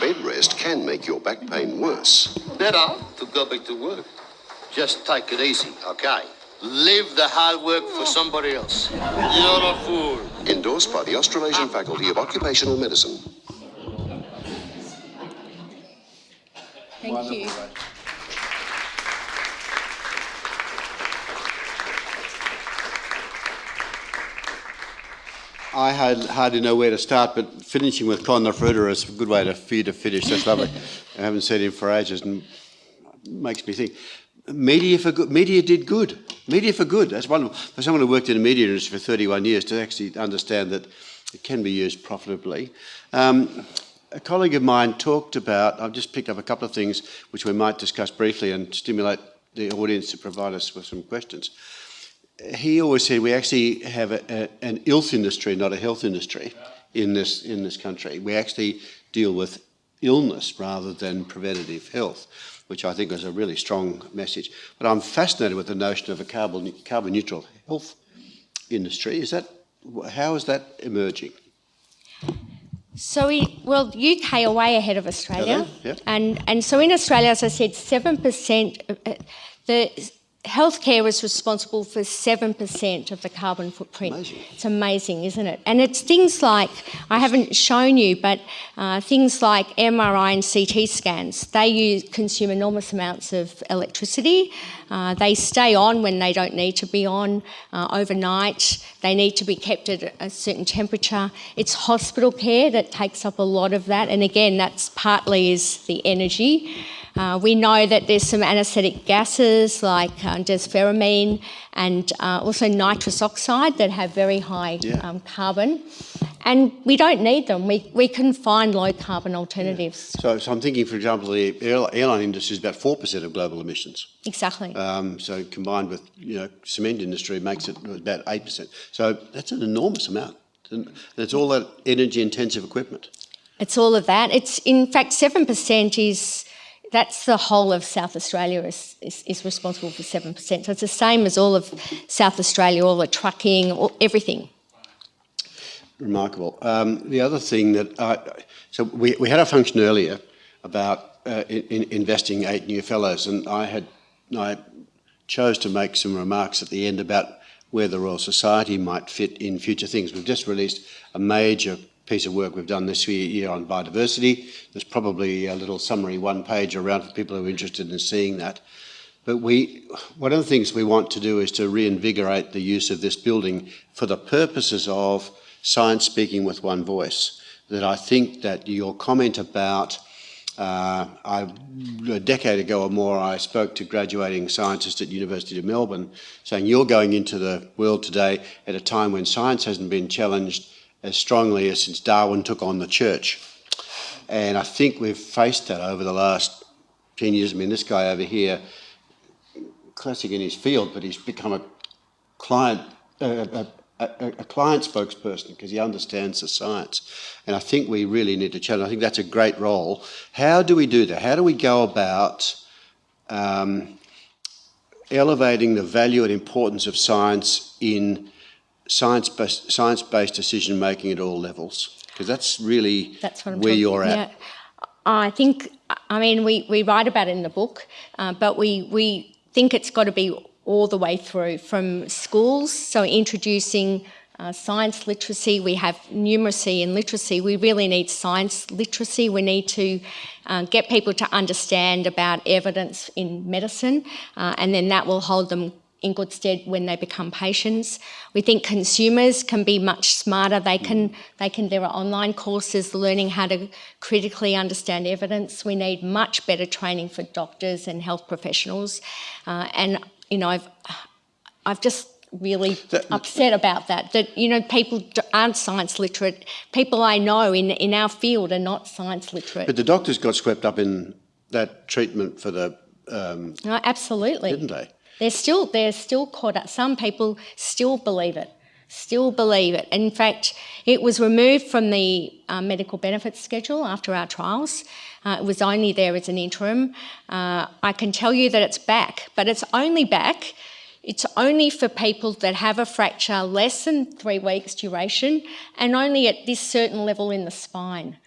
Speaker 4: Bed rest can make your back pain worse.
Speaker 5: Better to go back to work. Just take it easy, okay? Leave the hard work for somebody else. You're a fool.
Speaker 4: Endorsed by the Australasian Faculty of Occupational Medicine.
Speaker 2: Thank you.
Speaker 1: I had hardly know where to start, but finishing with Conor Fruiter is a good way to, to finish. That's lovely. I haven't seen him for ages and makes me think. Media for good. Media did good. Media for good. That's wonderful. For someone who worked in the media industry for 31 years to actually understand that it can be used profitably. Um, a colleague of mine talked about, I've just picked up a couple of things which we might discuss briefly and stimulate the audience to provide us with some questions he always said we actually have a, a, an health industry, not a health industry, in this in this country. We actually deal with illness rather than preventative health, which I think is a really strong message. But I'm fascinated with the notion of a carbon carbon neutral health industry. Is that how is that emerging?
Speaker 2: So we, well, UK are way ahead of Australia,
Speaker 1: Yeah.
Speaker 2: and and so in Australia, as I said, seven percent uh, the healthcare is responsible for 7% of the carbon footprint.
Speaker 1: Amazing.
Speaker 2: It's amazing, isn't it? And it's things like, I haven't shown you, but uh, things like MRI and CT scans, they use, consume enormous amounts of electricity. Uh, they stay on when they don't need to be on uh, overnight. They need to be kept at a certain temperature. It's hospital care that takes up a lot of that. And again, that's partly is the energy. Uh, we know that there's some anaesthetic gases like uh, desflurane and uh, also nitrous oxide that have very high
Speaker 1: Yeah.
Speaker 2: um, carbon. And we don't need them. We, we can find low carbon alternatives.
Speaker 1: So, so I'm thinking, for example, the airline industry is about 4% of global emissions.
Speaker 2: Exactly.
Speaker 1: Um, so combined with, you know, cement industry makes it about 8%. So that's an enormous amount. And it's all that energy intensive equipment.
Speaker 2: It's all of that. It's in fact seven percent is that's the whole of South Australia is, is, is responsible for seven percent. So it's the same as all of South Australia, all the trucking, all, everything.
Speaker 1: Remarkable. Um, the other thing that, I, so we, we had a function earlier about uh, in investing eight new fellows, and I had, I chose to make some remarks at the end about where the Royal Society might fit in future things. We've just released a major piece of work we've done this year on biodiversity. There's probably a little summary one page around for people who are interested in seeing that. But we, one of the things we want to do is to reinvigorate the use of this building for the purposes of science speaking with one voice. That I think that your comment about, uh, I, a decade ago or more, I spoke to graduating scientists at University of Melbourne saying you're going into the world today at a time when science hasn't been challenged as strongly as since Darwin took on the church. And I think we've faced that over the last 10 years. I mean, this guy over here, classic in his field, but he's become a client, a, a, a, client spokesperson because he understands the science. And I think we really need to challenge. I think that's a great role. How do we do that? How do we go about um, elevating the value and importance of science in science-based, science-based decision making at all levels? Because that's really
Speaker 2: That's
Speaker 1: where
Speaker 2: talking-
Speaker 1: you're at.
Speaker 2: Yeah. I think, I mean, we, we write about it in the book, uh, but we, we think it's got to be all the way through from schools, so introducing uh, science literacy. We have numeracy and literacy. We really need science literacy. We need to uh, get people to understand about evidence in medicine, uh, and then that will hold them in good stead when they become patients. We think consumers can be much smarter. They can, they can, there are online courses learning how to critically understand evidence. We need much better training for doctors and health professionals. Uh, and, you know, I've, I've just really
Speaker 1: That-
Speaker 2: upset about that, that, you know, people aren't science literate. People I know in, in our field are not science literate.
Speaker 1: But the doctors got swept up in that treatment for the, um,
Speaker 2: No, absolutely.
Speaker 1: didn't they?
Speaker 2: They're still they're still caught up. Some people still believe it, still believe it. In fact, it was removed from the uh, medical benefits schedule after our trials. Uh, it was only there as an interim. Uh, I can tell you that it's back, but it's only back. It's only for people that have a fracture less than three weeks duration and only at this certain level in the spine.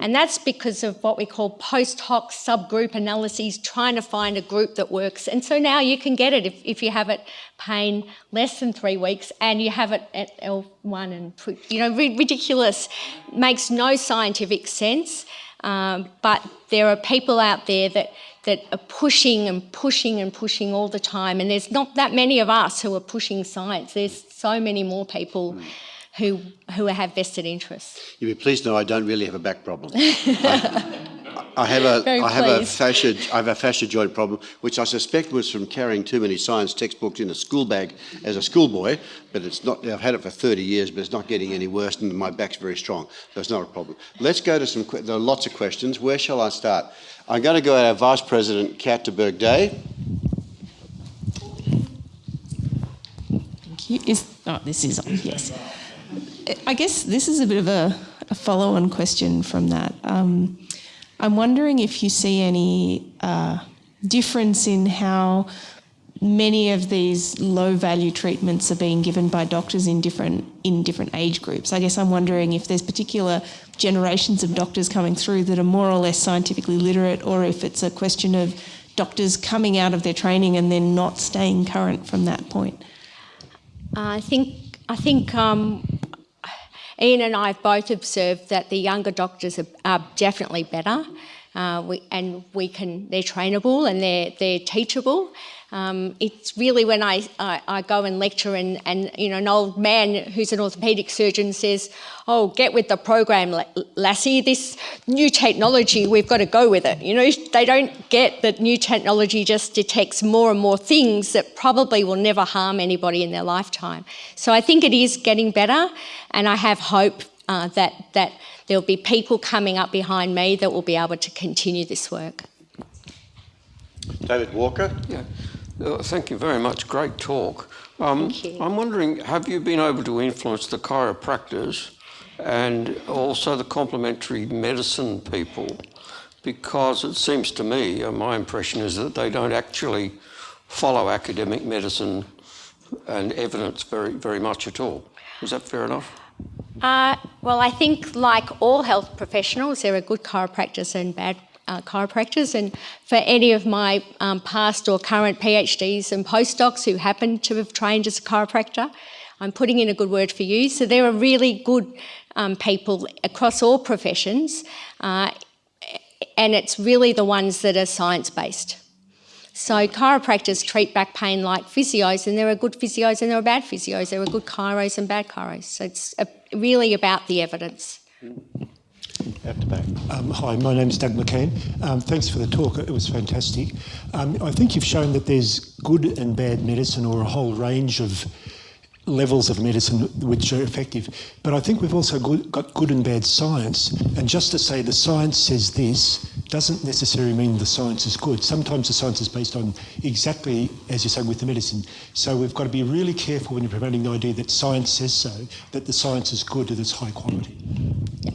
Speaker 2: And that's because of what we call post hoc subgroup analyses, trying to find a group that works. And so now you can get it if, if you have it pain less than three weeks and you have it at L1 and, you know, ridiculous, makes no scientific sense. Um, but there are people out there that, that are pushing and pushing and pushing all the time. And there's not that many of us who are pushing science. There's so many more people who, who have vested interests.
Speaker 1: You'll be pleased to know I don't really have a back problem. I, I have a
Speaker 2: Very
Speaker 1: I have a facet I have a facet joint problem, which I suspect was from carrying too many science textbooks in a school bag as a schoolboy. But it's not. I've had it for 30 years, but it's not getting any worse, and my back's very strong, so it's not a problem. Let's go to some. que- There are lots of questions. Where shall I start? I'm going to go to our Vice President, Kat de Burgh-Day.
Speaker 6: Thank you. Is, oh, this is on, yes. I guess this is a bit of a, a follow on question from that. Um, I'm wondering if you see any uh, difference in how many of these low value treatments are being given by doctors in different in different age groups. I guess I'm wondering if there's particular generations of doctors coming through that are more or less scientifically literate or if it's a question of doctors coming out of their training and then not staying current from that point?
Speaker 2: I think I think um, Ian and I have both observed that the younger doctors are, are definitely better, uh, we, and we can they're trainable and they're they're teachable. Um, it's really when I, I, I, go and lecture and, and you know an old man who's an orthopaedic surgeon says, "Oh, get with the program, lassie. This new technology, we've got to go with it." You know, they don't get that new technology just detects more and more things that probably will never harm anybody in their lifetime. So I think it is getting better, and I have hope uh, that that there'll be people coming up behind me that will be able to continue this work.
Speaker 1: David Walker.
Speaker 7: Yeah. Uh, thank you very much. Great talk. Um. I'm wondering, have you been able to influence the chiropractors and also the complementary medicine people? Because it seems to me, uh, my impression is that they don't actually follow academic medicine and evidence very, very much at all. Is that fair enough?
Speaker 2: Uh, well, I think, like all health professionals, there are good chiropractors and bad uh, chiropractors. And for any of my um, past or current PhDs and postdocs who happen to have trained as a chiropractor, I'm putting in a good word for you. So there are really good um, people across all professions, uh, and it's really the ones that are science based. So chiropractors treat back pain like physios, and there are good physios and there are bad physios. There are good chiros and bad chiros. So it's a, really about the evidence.
Speaker 1: At the back.
Speaker 8: Um, hi, my name is Doug McCann. Um, thanks for the talk, it was fantastic. Um, I think you've shown that there's good and bad medicine or a whole range of levels of medicine which are effective. But I think we've also good, got good and bad science. And just to say the science says this doesn't necessarily mean the science is good. Sometimes the science is based on exactly, as you say, with the medicine. So we've got to be really careful when you're promoting the idea that science says so, that the science is good and it's high quality.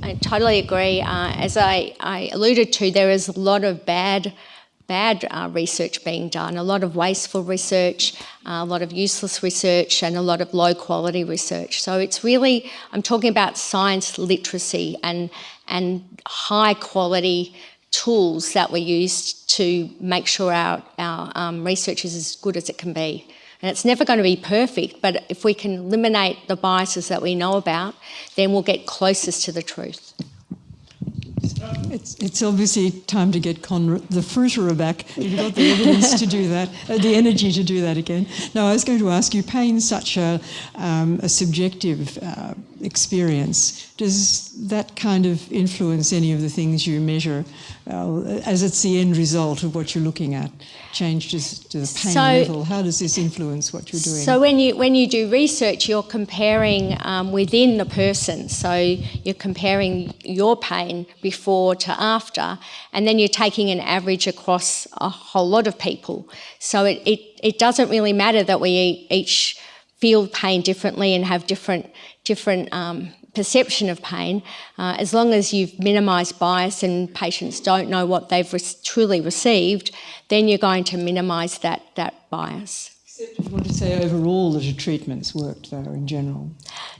Speaker 2: I totally agree. Uh, as I, I alluded to, there is a lot of bad bad uh, research being done, a lot of wasteful research, uh, a lot of useless research, and a lot of low quality research. So it's really, I'm talking about science literacy and, and high quality tools that we use to make sure our, our um, research is as good as it can be. And it's never going to be perfect, but if we can eliminate the biases that we know about, then we'll get closest to the truth.
Speaker 9: It's, it's obviously time to get Con the fruiterer back. You've got the evidence to do that, uh, the energy to do that again. Now, I was going to ask you, pain's such a, um, a subjective uh, experience. Does that kind of influence any of the things you measure uh, as it's the end result of what you're looking at? Changes to the pain
Speaker 2: so,
Speaker 9: level. How does this influence what you're doing?
Speaker 2: So when you when you do research, you're comparing um, within the person. So you're comparing your pain before to after, and then you're taking an average across a whole lot of people. So it, it, it doesn't really matter that we each feel pain differently and have different different um, perception of pain, uh, as long as you've minimised bias and patients don't know what they've re truly received, then you're going to minimise that, that bias.
Speaker 9: Except you want to say overall that a treatment's worked though in general.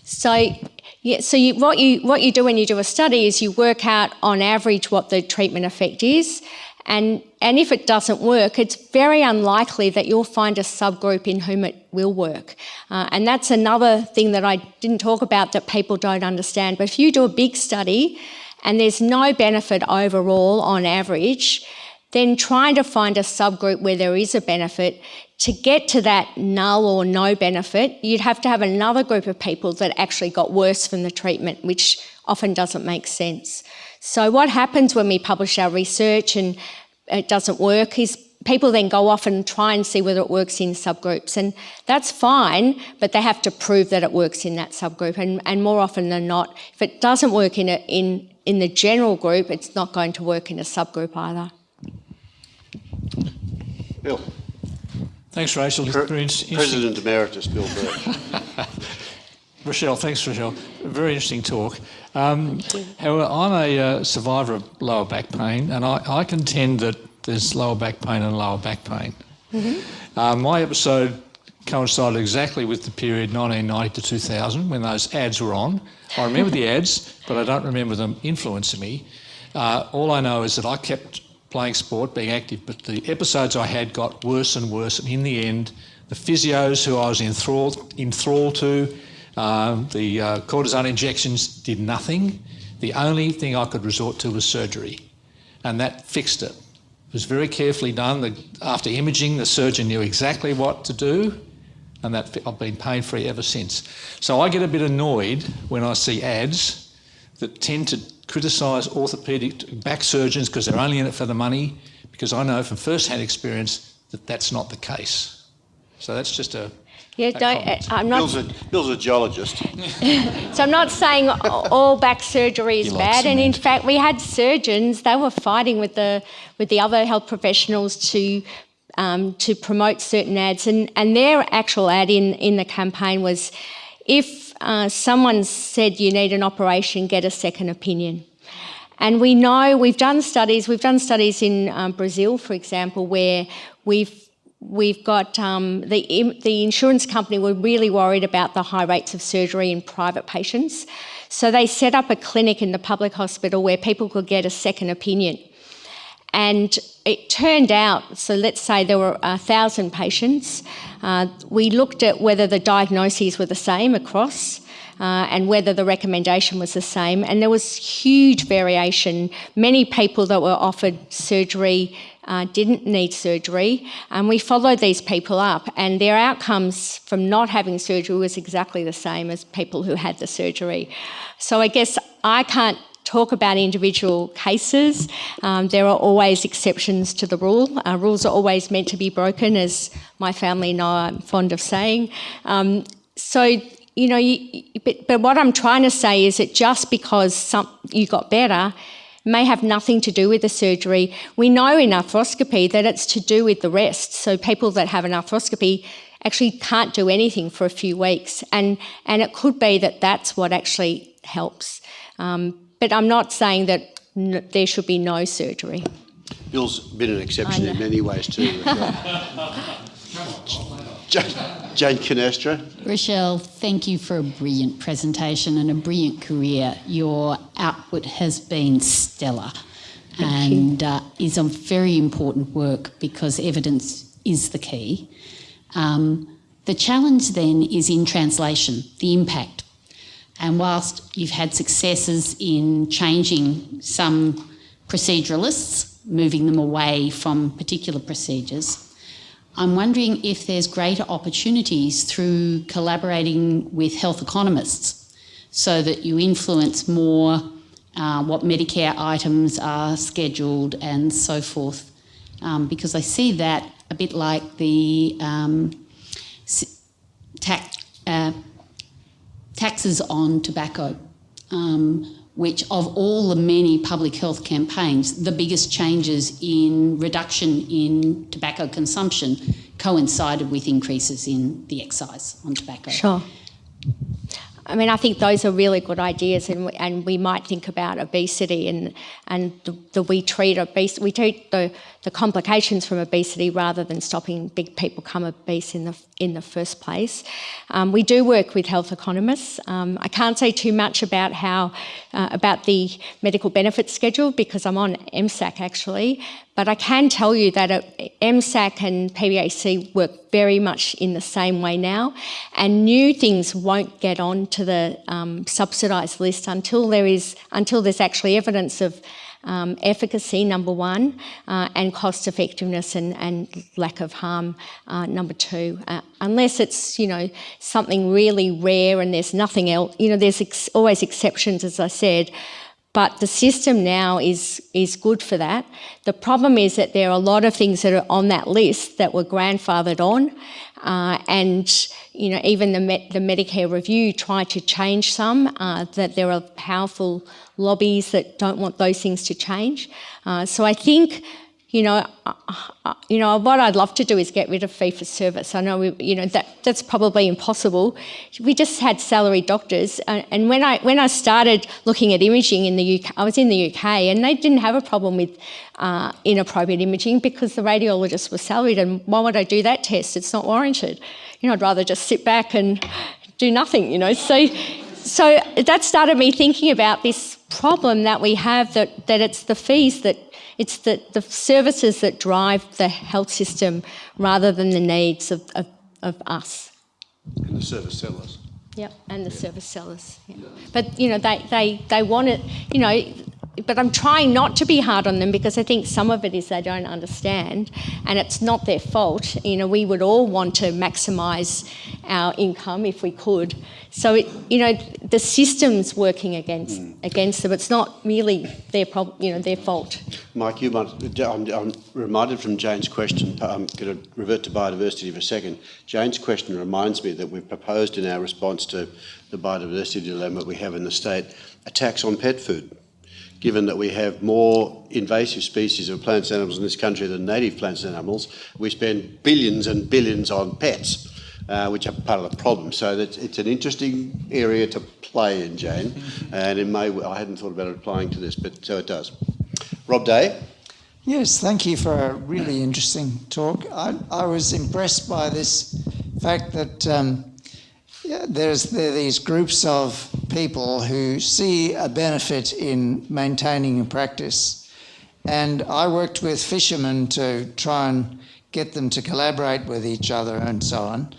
Speaker 2: So, yeah, so you, what, you, what you do when you do a study is you work out on average what the treatment effect is and, and if it doesn't work, it's very unlikely that you'll find a subgroup in whom it will work. Uh, and that's another thing that I didn't talk about that people don't understand. But if you do a big study and there's no benefit overall on average, then trying to find a subgroup where there is a benefit, to get to that null or no benefit, you'd have to have another group of people that actually got worse from the treatment, which often doesn't make sense. So what happens when we publish our research and it doesn't work is people then go off and try and see whether it works in subgroups and that's fine but they have to prove that it works in that subgroup and, and more often than not if it doesn't work in, a, in, in the general group it's not going to work in a subgroup either.
Speaker 1: Bill.
Speaker 10: Thanks Rachel.
Speaker 1: Pre President Emeritus Bill Burke.
Speaker 10: Rachelle, thanks Rachelle. Very interesting talk. Um, however, I'm a uh, survivor of lower back pain, and I, I, contend that there's lower back pain and lower back pain. Mm -hmm. uh, my episode coincided exactly with the period 1990 to 2000 when those ads were on. I remember the ads, but I don't remember them influencing me. Uh, all I know is that I kept playing sport, being active, but the episodes I had got worse and worse. And in the end, the physios who I was enthralled, enthralled to, um, the uh, cortisone injections did nothing. The only thing I could resort to was surgery, and that fixed it. It was very carefully done. The, after imaging, the surgeon knew exactly what to do, and that I've been pain free ever since. So I get a bit annoyed when I see ads that tend to criticise orthopaedic back surgeons because they're only in it for the money, because I know from first hand experience that that's not the case. So that's just a.
Speaker 2: Yeah, don't. I'm
Speaker 1: Bill's
Speaker 2: not.
Speaker 1: a, Bill's a geologist.
Speaker 2: So I'm not saying all back surgery is
Speaker 10: You like
Speaker 2: bad, and in fact, we had surgeons. They were fighting with the with the other health professionals to um, to promote certain ads, and and their actual ad in in the campaign was, if uh, someone said you need an operation, get a second opinion. And we know we've done studies. We've done studies in um, Brazil, for example, where we've we've got um, the the insurance company were really worried about the high rates of surgery in private patients, so they set up a clinic in the public hospital where people could get a second opinion. And it turned out, so let's say there were a thousand patients. Uh, we looked at whether the diagnoses were the same across. Uh, and whether the recommendation was the same. And there was huge variation. Many people that were offered surgery uh, didn't need surgery. And we followed these people up, and their outcomes from not having surgery was exactly the same as people who had the surgery. So I guess I can't talk about individual cases. Um, there are always exceptions to the rule. Uh, rules are always meant to be broken, as my family know I'm fond of saying. Um, so, you know, you, but, but what I'm trying to say is that just because some, you got better may have nothing to do with the surgery. We know in arthroscopy that it's to do with the rest. So people that have an arthroscopy actually can't do anything for a few weeks, and and it could be that that's what actually helps. Um, but I'm not saying that n- there should be no surgery.
Speaker 1: Bill's been an exception in many ways too. Rachelle. Jane, Jane Canestra.
Speaker 11: Rachelle, thank you for a brilliant presentation and a brilliant career. Your output has been stellar and uh, is a very important work because evidence is the key. Um, the challenge then is in translation, the impact. And whilst you've had successes in changing some proceduralists, moving them away from particular procedures, I'm wondering if there's greater opportunities through collaborating with health economists so that you influence more uh, what Medicare items are scheduled and so forth. Um, because I see that a bit like the um, tax, uh, taxes on tobacco, um, which of all the many public health campaigns, the biggest changes in reduction in tobacco consumption coincided with increases in the excise on tobacco.
Speaker 2: Sure. I mean, I think those are really good ideas, and we, and we might think about obesity and and the, the we treat obesity, we treat the, the complications from obesity rather than stopping big people become obese in the in the first place. Um, we do work with health economists. Um, I can't say too much about how uh, about the medical benefits schedule because I'm on MSAC actually, but I can tell you that uh, MSAC and PBAC work very much in the same way now, and new things won't get on to the um, subsidised list until there is until there's actually evidence of um, efficacy, number one, uh, and cost effectiveness and, and lack of harm, uh, number two. Uh, unless it's, you know, something really rare and there's nothing else, you know, there's ex- always exceptions, as I said. But the system now is is good for that. The problem is that there are a lot of things that are on that list that were grandfathered on, uh, and you know even the the Medicare review tried to change some. Uh, that there are powerful lobbies that don't want those things to change. Uh, so I think you know, uh, uh, you know, what I'd love to do is get rid of fee for service. I know, we, you know, that that's probably impossible. We just had salaried doctors, uh, and when I when I started looking at imaging in the UK, I was in the UK, and they didn't have a problem with uh, inappropriate imaging because the radiologists were salaried, and why would I do that test? It's not warranted. You know, I'd rather just sit back and do nothing. You know, so so that started me thinking about this problem that we have that, that it's the fees that it's the, the services that drive the health system rather than the needs of, of, of us.
Speaker 1: And the service sellers.
Speaker 2: Yep, and the service sellers. Yeah. But you know, they, they, they want it, you know, but I'm trying not to be hard on them because I think some of it is they don't understand and it's not their fault. You know, we would all want to maximise our income if we could. So, it, you know, the system's working against mm. against them. It's not really their problem, you know, their fault.
Speaker 1: Mike, you might, I'm, I'm reminded from Jane's question, I'm going to revert to biodiversity for a second. Jane's question reminds me that we've proposed in our response to the biodiversity dilemma we have in the state a tax on pet food given that we have more invasive species of plants and animals in this country than native plants and animals, we spend billions and billions on pets, uh, which are part of the problem. So it's an interesting area to play in, Jane, and in may, I hadn't thought about applying to this, but so it does. Rob Day.
Speaker 12: Yes, thank you for a really interesting talk. I, I was impressed by this fact that um, yeah, there's there these groups of people who see a benefit in maintaining a practice. And I worked with fishermen to try and get them to collaborate with each other and so on.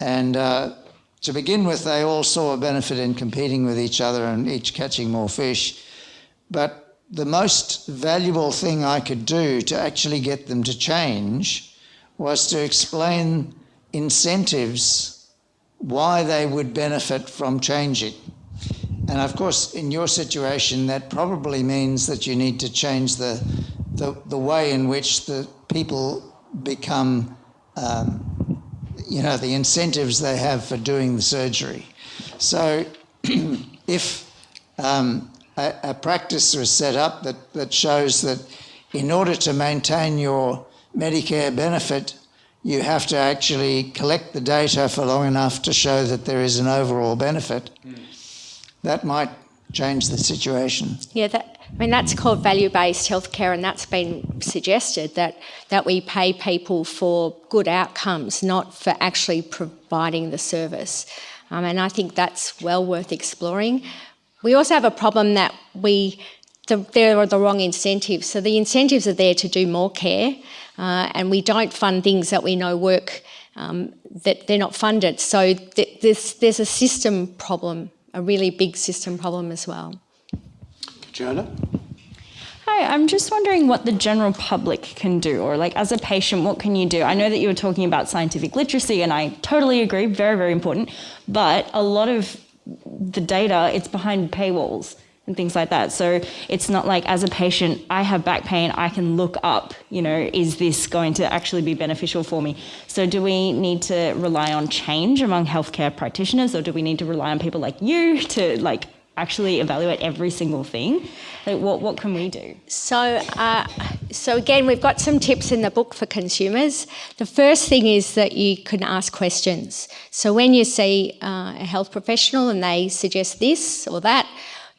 Speaker 12: And uh, to begin with, they all saw a benefit in competing with each other and each catching more fish. But the most valuable thing I could do to actually get them to change was to explain incentives why they would benefit from changing. And of course, in your situation, that probably means that you need to change the, the, the way in which the people become, um, you know, the incentives they have for doing the surgery. So if um, a, a practice is set up that, that shows that in order to maintain your Medicare benefit, you have to actually collect the data for long enough to show that there is an overall benefit. Mm. That might change the situation.
Speaker 2: Yeah, that, I mean, that's called value-based healthcare and that's been suggested that, that we pay people for good outcomes, not for actually providing the service. Um, and I think that's well worth exploring. We also have a problem that we, the, there are the wrong incentives. So the incentives are there to do more care, uh, and we don't fund things that we know work, um, that they're not funded. So th there's, there's a system problem, a really big system problem as well.
Speaker 1: Jonah?
Speaker 13: Hi, I'm just wondering what the general public can do, or like as a patient, what can you do? I know that you were talking about scientific literacy, and I totally agree, very, very important. But a lot of the data, it's behind paywalls and things like that. So it's not like as a patient, I have back pain, I can look up, you know, is this going to actually be beneficial for me? So do we need to rely on change among healthcare practitioners or do we need to rely on people like you to like actually evaluate every single thing? Like what, what can we do?
Speaker 2: So, uh, so again, we've got some tips in the book for consumers. The first thing is that you can ask questions. So when you see uh, a health professional and they suggest this or that,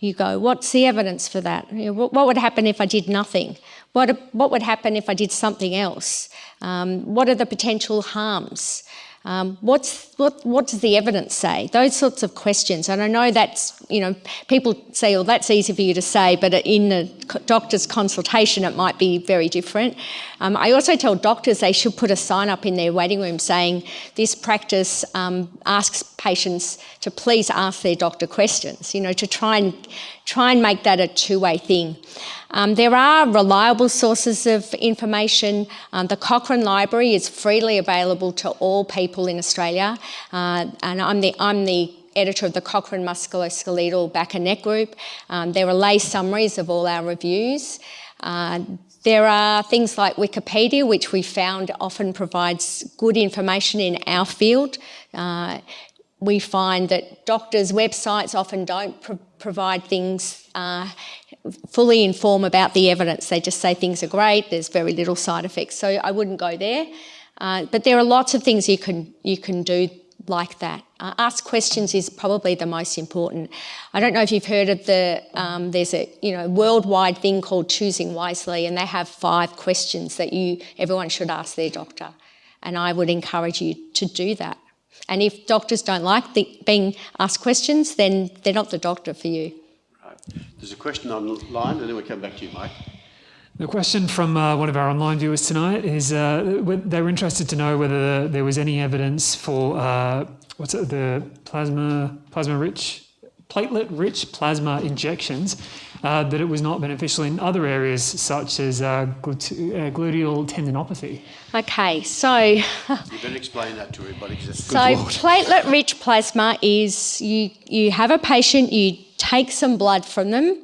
Speaker 2: you go, what's the evidence for that? What, would happen if I did nothing? What, what would happen if I did something else? Um, what are the potential harms? Um, what's, what, what does the evidence say? Those sorts of questions. And I know that's, you know, people say, well, that's easy for you to say, but in a doctor's consultation, it might be very different. Um, I also tell doctors they should put a sign up in their waiting room saying, this practice um, asks patients to please ask their doctor questions, you know, to try and, try and make that a two-way thing. Um, there are reliable sources of information. Um, the Cochrane Library is freely available to all people in Australia, uh, and I'm the, I'm the editor of the Cochrane Musculoskeletal Back and Neck Group. Um, there are lay summaries of all our reviews. Uh, there are things like Wikipedia, which we found often provides good information in our field. Uh, we find that doctors' websites often don't provide things uh, fully inform about the evidence. They just say things are great, there's very little side effects. So I wouldn't go there. Uh, but there are lots of things you can, you can do like that. Uh, ask questions is probably the most important. I don't know if you've heard of the, um, there's a you know worldwide thing called Choosing Wisely and they have five questions that you everyone should ask their doctor. And I would encourage you to do that. And if doctors don't like the, being asked questions, then they're not the doctor for you.
Speaker 1: Right. There's a question online, and then we come back to you, Mike.
Speaker 14: The question from uh, one of our online viewers tonight is uh, they were interested to know whether there was any evidence for uh, what's it, the plasma plasma rich platelet rich plasma injections uh, that it was not beneficial in other areas such as uh, uh, gluteal tendinopathy.
Speaker 2: Okay, so
Speaker 1: you better explain that to everybody because it's
Speaker 2: so platelet rich plasma is you you have a patient you take some blood from them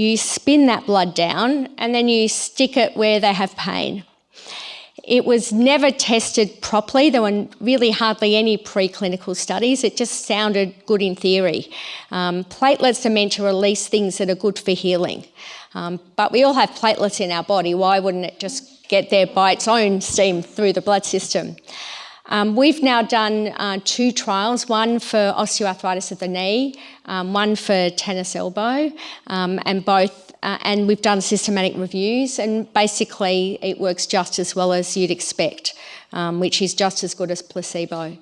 Speaker 2: you spin that blood down and then you stick it where they have pain. It was never tested properly. There were really hardly any preclinical studies. It just sounded good in theory. Um, platelets are meant to release things that are good for healing. Um, but we all have platelets in our body. Why wouldn't it just get there by its own steam through the blood system? Um, we've now done uh, two trials, one for osteoarthritis of the knee, um, one for tennis elbow, um, and both, uh, and we've done systematic reviews, and basically it works just as well as you'd expect, um, which is just as good as placebo.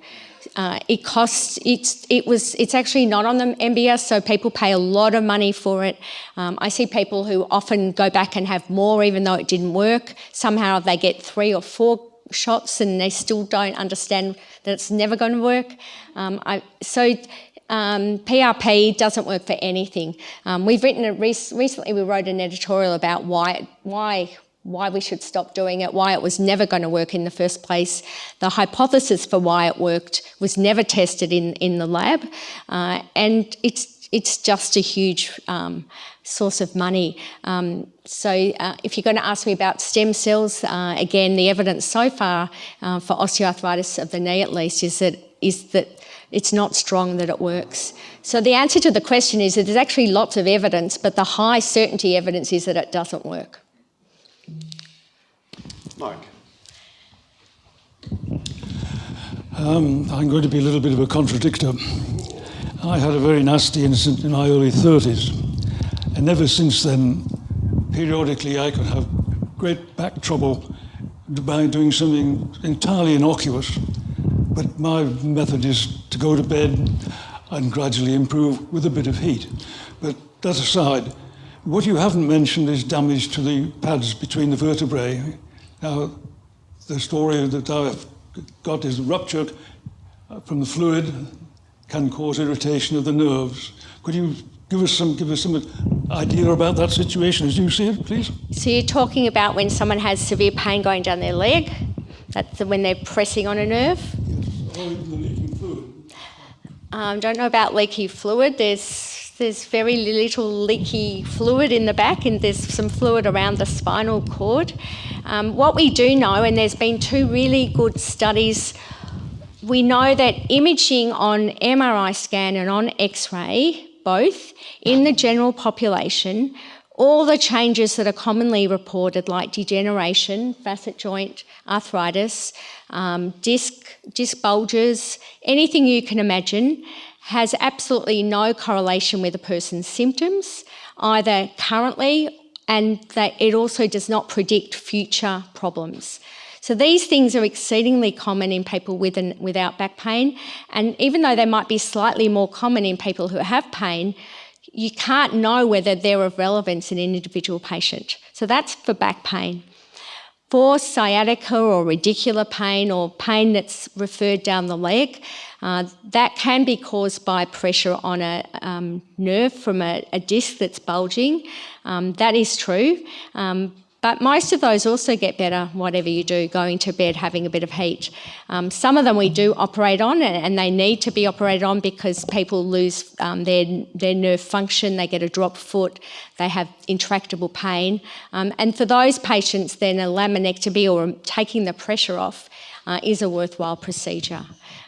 Speaker 2: Uh, it costs, it's, it was, it's actually not on the MBS, so people pay a lot of money for it. Um, I see people who often go back and have more even though it didn't work. Somehow they get three or four shots and they still don't understand that it's never going to work. Um, I, so um, PRP doesn't work for anything. Um, we've written a rec recently. We wrote an editorial about why why why we should stop doing it, why it was never going to work in the first place. The hypothesis for why it worked was never tested in in the lab, uh, and it's it's just a huge um, source of money. Um, so uh, if you're going to ask me about stem cells, uh, again, the evidence so far uh, for osteoarthritis of the knee at least is that, is that it's not strong that it works. So the answer to the question is that there's actually lots of evidence, but the high certainty evidence is that it doesn't work.
Speaker 1: Mike.
Speaker 15: Um, I'm going to be a little bit of a contradictor. I had a very nasty incident in my early 30s and ever since then, periodically I could have great back trouble by doing something entirely innocuous. But my method is to go to bed and gradually improve with a bit of heat. But that aside, what you haven't mentioned is damage to the pads between the vertebrae. Now, the story that I've got is rupture from the fluid can cause irritation of the nerves. Could you give us some give us some idea about that situation as you see it, please?
Speaker 2: So you're talking about when someone has severe pain going down their leg. That's when they're pressing on a nerve. Um, don't know about leaky fluid. There's there's very little leaky fluid in the back, and there's some fluid around the spinal cord. Um, what we do know, and there's been two really good studies. We know that imaging on MRI scan and on X-ray both in the general population, all the changes that are commonly reported, like degeneration, facet joint arthritis, um, disc, disc bulges, anything you can imagine, has absolutely no correlation with a person's symptoms, either currently, and that it also does not predict future problems. So these things are exceedingly common in people with and without back pain. And even though they might be slightly more common in people who have pain, you can't know whether they're of relevance in an individual patient. So that's for back pain. For sciatica or radicular pain or pain that's referred down the leg, uh, that can be caused by pressure on a um, nerve from a, a, disc that's bulging. Um, that is true. Um, but most of those also get better, whatever you do, going to bed, having a bit of heat. Um, some of them we do operate on, and, they need to be operated on because people lose um, their, their nerve function, they get a drop foot, they have intractable pain. Um, and for those patients, then a laminectomy or taking the pressure off uh, is a worthwhile procedure.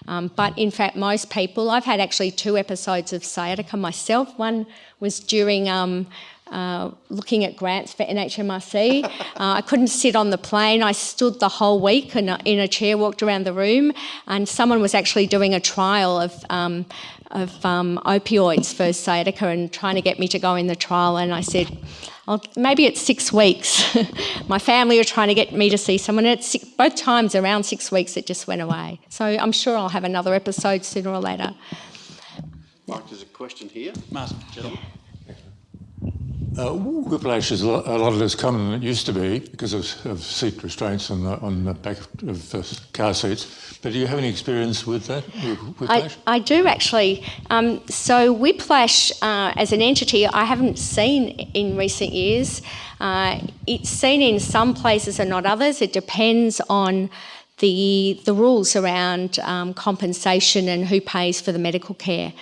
Speaker 2: Um, but in fact, most people, I've had actually two episodes of sciatica myself. One was during um, uh, looking at grants for NHMRC. Uh, I couldn't sit on the plane. I stood the whole week in a, in a, chair, walked around the room, and someone was actually doing a trial of, um, of um, opioids for sciatica and trying to get me to go in the trial. And I said, I'll, maybe it's six weeks. My family are trying to get me to see someone. It's six, both times around six weeks it just went away. So I'm sure I'll have another episode sooner or later.
Speaker 1: Mike, there's a question here.
Speaker 16: Martin, gentlemen. Uh, whiplash is a lot, less common than it used to be because of, of seat restraints on the, on the back of uh, car seats. But do you have any experience with that, whiplash?
Speaker 2: I, I do actually. Um, so whiplash uh, as an entity, I haven't seen in recent years. Uh, it's seen in some places and not others. It depends on the, the rules around um, compensation and who pays for the medical care.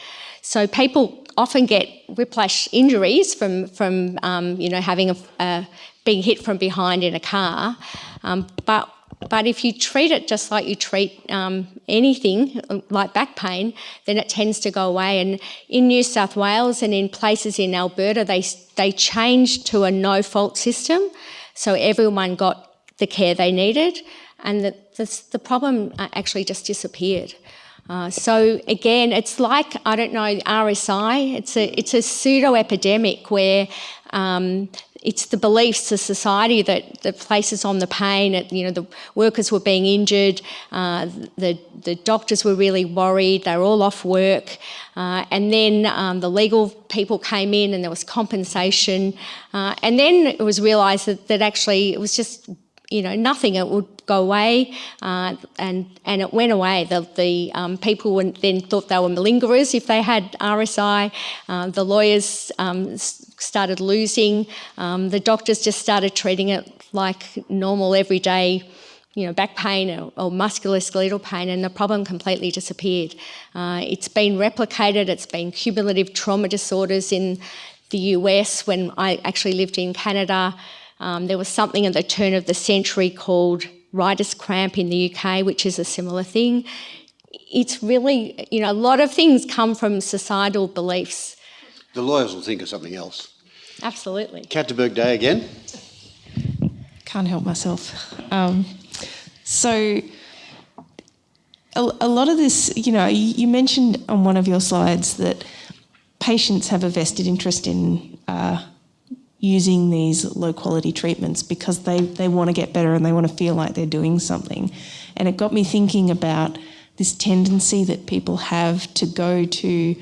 Speaker 2: So people often get whiplash injuries from, from um, you know, having a, uh, being hit from behind in a car. Um, but, but if you treat it just like you treat um, anything, like back pain, then it tends to go away. And in New South Wales and in places in Alberta, they, they changed to a no-fault system. So everyone got the care they needed. And the, the, the problem uh, actually just disappeared. Uh, so again, it's like I don't know RSI. It's a it's a pseudo epidemic where um, it's the beliefs, of society that, that places on the pain. It, you know, the workers were being injured, uh, the the doctors were really worried. They were all off work, uh, and then um, the legal people came in, and there was compensation, uh, and then it was realised that that actually it was just you know, nothing. It would go away, uh, and and it went away. The the um, people then thought they were malingerers if they had RSI. Uh, the lawyers um, started losing. Um, the doctors just started treating it like normal everyday. You know, back pain or, or musculoskeletal pain, and the problem completely disappeared. Uh, it's been replicated. It's been cumulative trauma disorders in the US when I actually lived in Canada. Um, there was something at the turn of the century called writer's cramp in the UK, which is a similar thing. It's really, you know, a lot of things come from societal beliefs.
Speaker 1: The lawyers will think of something else.
Speaker 2: Absolutely.
Speaker 1: Kat de Burgh-Day again.
Speaker 6: Can't help myself. Um, so, a, a, lot of this, you know, you, you, mentioned on one of your slides that patients have a vested interest in uh, using these low quality treatments because they, they want to get better and they want to feel like they're doing something. And it got me thinking about this tendency that people have to go to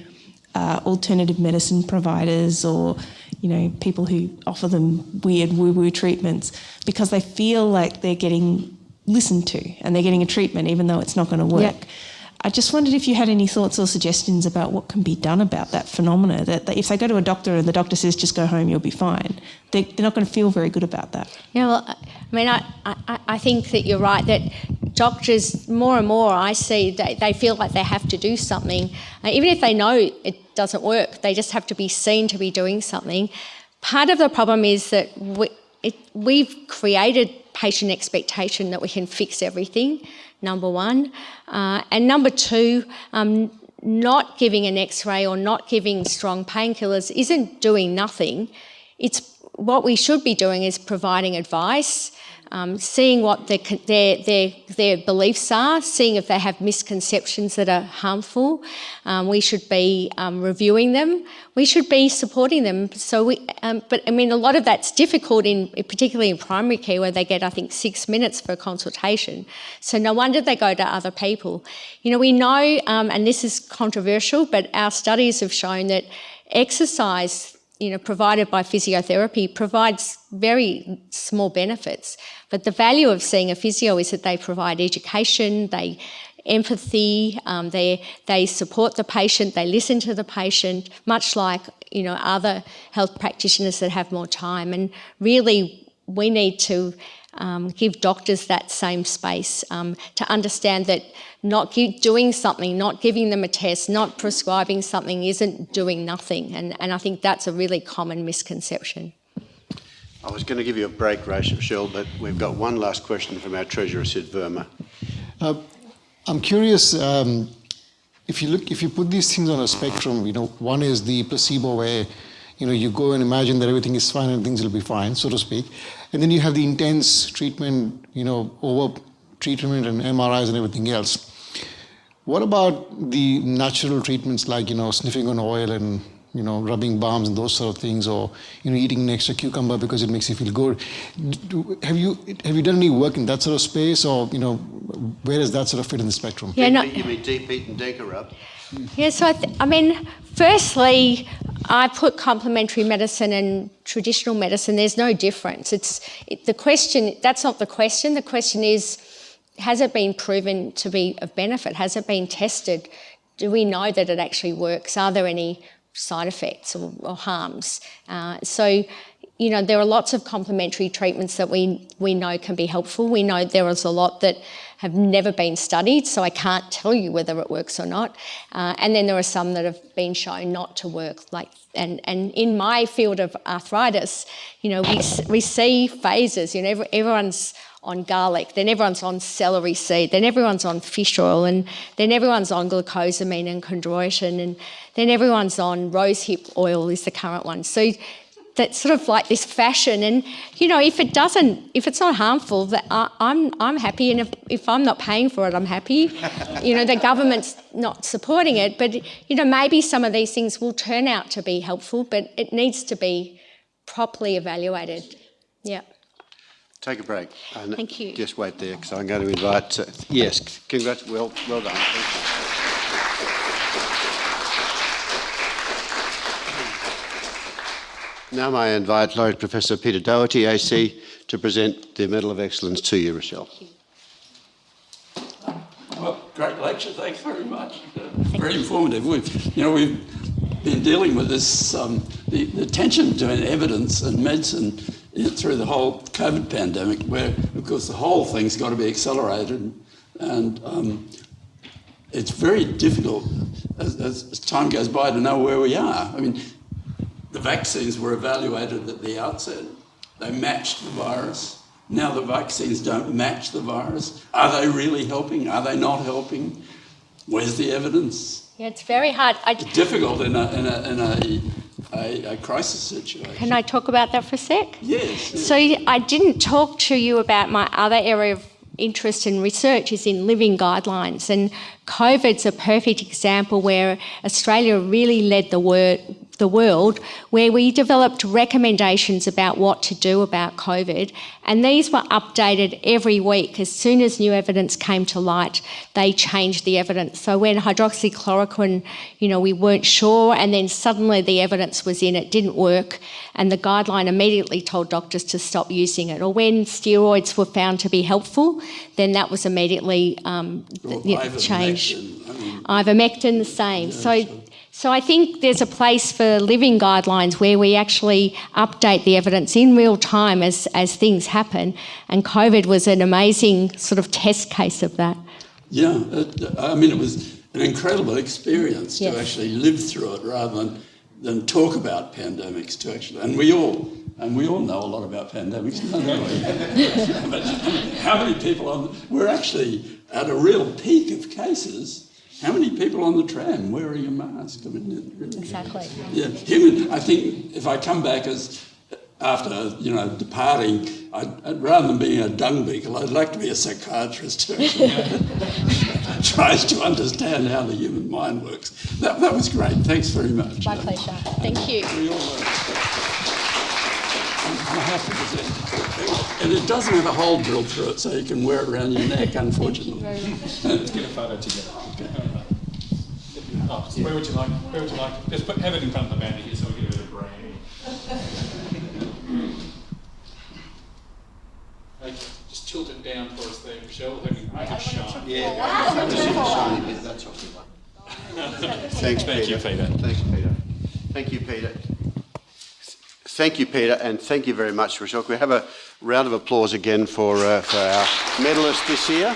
Speaker 6: uh, alternative medicine providers or you know people who offer them weird woo woo treatments because they feel like they're getting listened to and they're getting a treatment even though it's not going to work. Yep. I just wondered if you had any thoughts or suggestions about what can be done about that phenomena. That, if they go to a doctor and the doctor says just go home, you'll be fine, they, are not going to feel very good about that.
Speaker 2: Yeah, well, I mean, I, I, I think that you're right that doctors more and more I see they, they feel like they have to do something, uh, even if they know it doesn't work. They just have to be seen to be doing something. Part of the problem is that we, it, we've created patient expectation that we can fix everything number one. Uh, and number two, um, not giving an x-ray or not giving strong painkillers isn't doing nothing. It's what we should be doing is providing advice um, seeing what their, their, their, their, beliefs are, seeing if they have misconceptions that are harmful. Um, we should be um, reviewing them. We should be supporting them. So we, um, but I mean, a lot of that's difficult in, particularly in primary care where they get, I think, six minutes for a consultation. So no wonder they go to other people. You know, we know, um, and this is controversial, but our studies have shown that exercise you know, provided by physiotherapy provides very small benefits. But the value of seeing a physio is that they provide education, they empathy, um, they, they support the patient, they listen to the patient, much like, you know, other health practitioners that have more time. And really, we need to um, give doctors that same space um, to understand that not doing something, not giving them a test, not prescribing something isn't doing nothing. And, and I think that's a really common misconception.
Speaker 1: I was going to give you a break, Rachel, but we've got one last question from our treasurer, Sid Verma.
Speaker 17: Uh, I'm curious, um, if you look, if you put these things on a spectrum, you know, one is the placebo where, you know, you go and imagine that everything is fine and things will be fine, so to speak. And then you have the intense treatment, you know, over treatment and MRIs and everything else. What about the natural treatments like, you know, sniffing on oil and you know, rubbing balms and those sort of things, or you know, eating an extra cucumber because it makes you feel good. Do, have you have you done any work in that sort of space, or you know, where does that sort of fit in the spectrum?
Speaker 2: Yeah, no-
Speaker 1: You mean Deep Heat and Denka rub?
Speaker 2: Yeah, so I, I mean, firstly, I put complementary medicine and traditional medicine. There's no difference. It's it, the question. That's not the question. The question is, has it been proven to be of benefit? Has it been tested? Do we know that it actually works? Are there any side effects or, or harms? Uh, so. You know, there are lots of complementary treatments that we, we know can be helpful. We know there is a lot that have never been studied, so I can't tell you whether it works or not. Uh, and then there are some that have been shown not to work. Like, and, and in my field of arthritis, you know, we, we see phases. You know, every, everyone's on garlic, then everyone's on celery seed, then everyone's on fish oil, and then everyone's on glucosamine and chondroitin, and then everyone's on rosehip oil is the current one. So that's sort of like this fashion. And you know if it doesn't if it's not harmful that I, i'm i'm happy. And if, if i'm not paying for it i'm happy. You know the government's not supporting it. But you know maybe some of these things will turn out to be helpful but it needs to be properly evaluated. Yeah.
Speaker 1: Take a break. And
Speaker 2: Thank you.
Speaker 1: Just wait there, because I'm going to invite, uh, yes, congrats, well, well done. Thank you. Now may I invite Laureate Professor Peter Doherty, AC, to present the Medal of Excellence to you, Rachelle.
Speaker 18: Well, great lecture. Thanks very much. Uh, very informative. We've, you know, we've been dealing with this um, the, the tension between evidence and medicine through the whole COVID pandemic, where of course the whole thing's got to be accelerated, and um, it's very difficult as, as, as time goes by to know where we are. I mean, the vaccines were evaluated at the outset. They matched the virus. Now the vaccines don't match the virus. Are they really helping? Are they not helping? Where's the evidence?
Speaker 2: yeah it's very hard I,
Speaker 18: Difficult in a, in a, in a, a, a crisis situation.
Speaker 2: can i talk about that for a sec
Speaker 18: Yes. yes.
Speaker 2: So I didn't talk to you about my other area of interest in research is in living guidelines and COVID's a perfect example where Australia really led the wor- the world where we developed recommendations about what to do about COVID. And these were updated every week. As soon as new evidence came to light they changed the evidence. So when hydroxychloroquine you know we weren't sure and then suddenly the evidence was in it didn't work and the guideline immediately told doctors to stop using it. Or when steroids were found to be helpful then that was immediately um,
Speaker 18: Or
Speaker 2: you know,
Speaker 18: ivermectin,
Speaker 2: changed.
Speaker 18: I mean,
Speaker 2: ivermectin the same. So so I think there's a place for living guidelines where we actually update the evidence in real time as, as things happen. And COVID was an amazing sort of test case of that.
Speaker 18: Yeah, it, I mean, it was an incredible experience
Speaker 2: Yes.
Speaker 18: to actually live through it rather than, than talk about pandemics. To actually, and we all and we all know a lot about pandemics, don't we? but how many people on? We're actually at a real peak of cases. How many people on the tram wearing a mask? I mean, really,
Speaker 2: Exactly.
Speaker 18: yeah, human. I think if I come back as after you know departing, I'd, I'd, rather than being a dung beetle, I'd like to be a psychiatrist who tries to understand how the human mind works. That, that was great. Thanks very much.
Speaker 2: My pleasure. Thank you.
Speaker 18: We all learned. I have to present. And it doesn't have a hole drilled through it, so you can wear it around your neck, unfortunately.
Speaker 19: Let's get a photo together. Oh, where would you like? Where would you like? Just put, have it in front of the banner here, so we get a bit of branding. Okay, just tilt it down for us there, Michelle. Have you make it shine?
Speaker 1: Yeah. That's what we want. Thanks,
Speaker 19: Thank
Speaker 1: Peter.
Speaker 19: you, Peter.
Speaker 1: Thanks, Peter. Thank you, Peter. Thank you, Peter, and thank you very much, Rachelle. We have a round of applause again for, uh, for our medalist this year?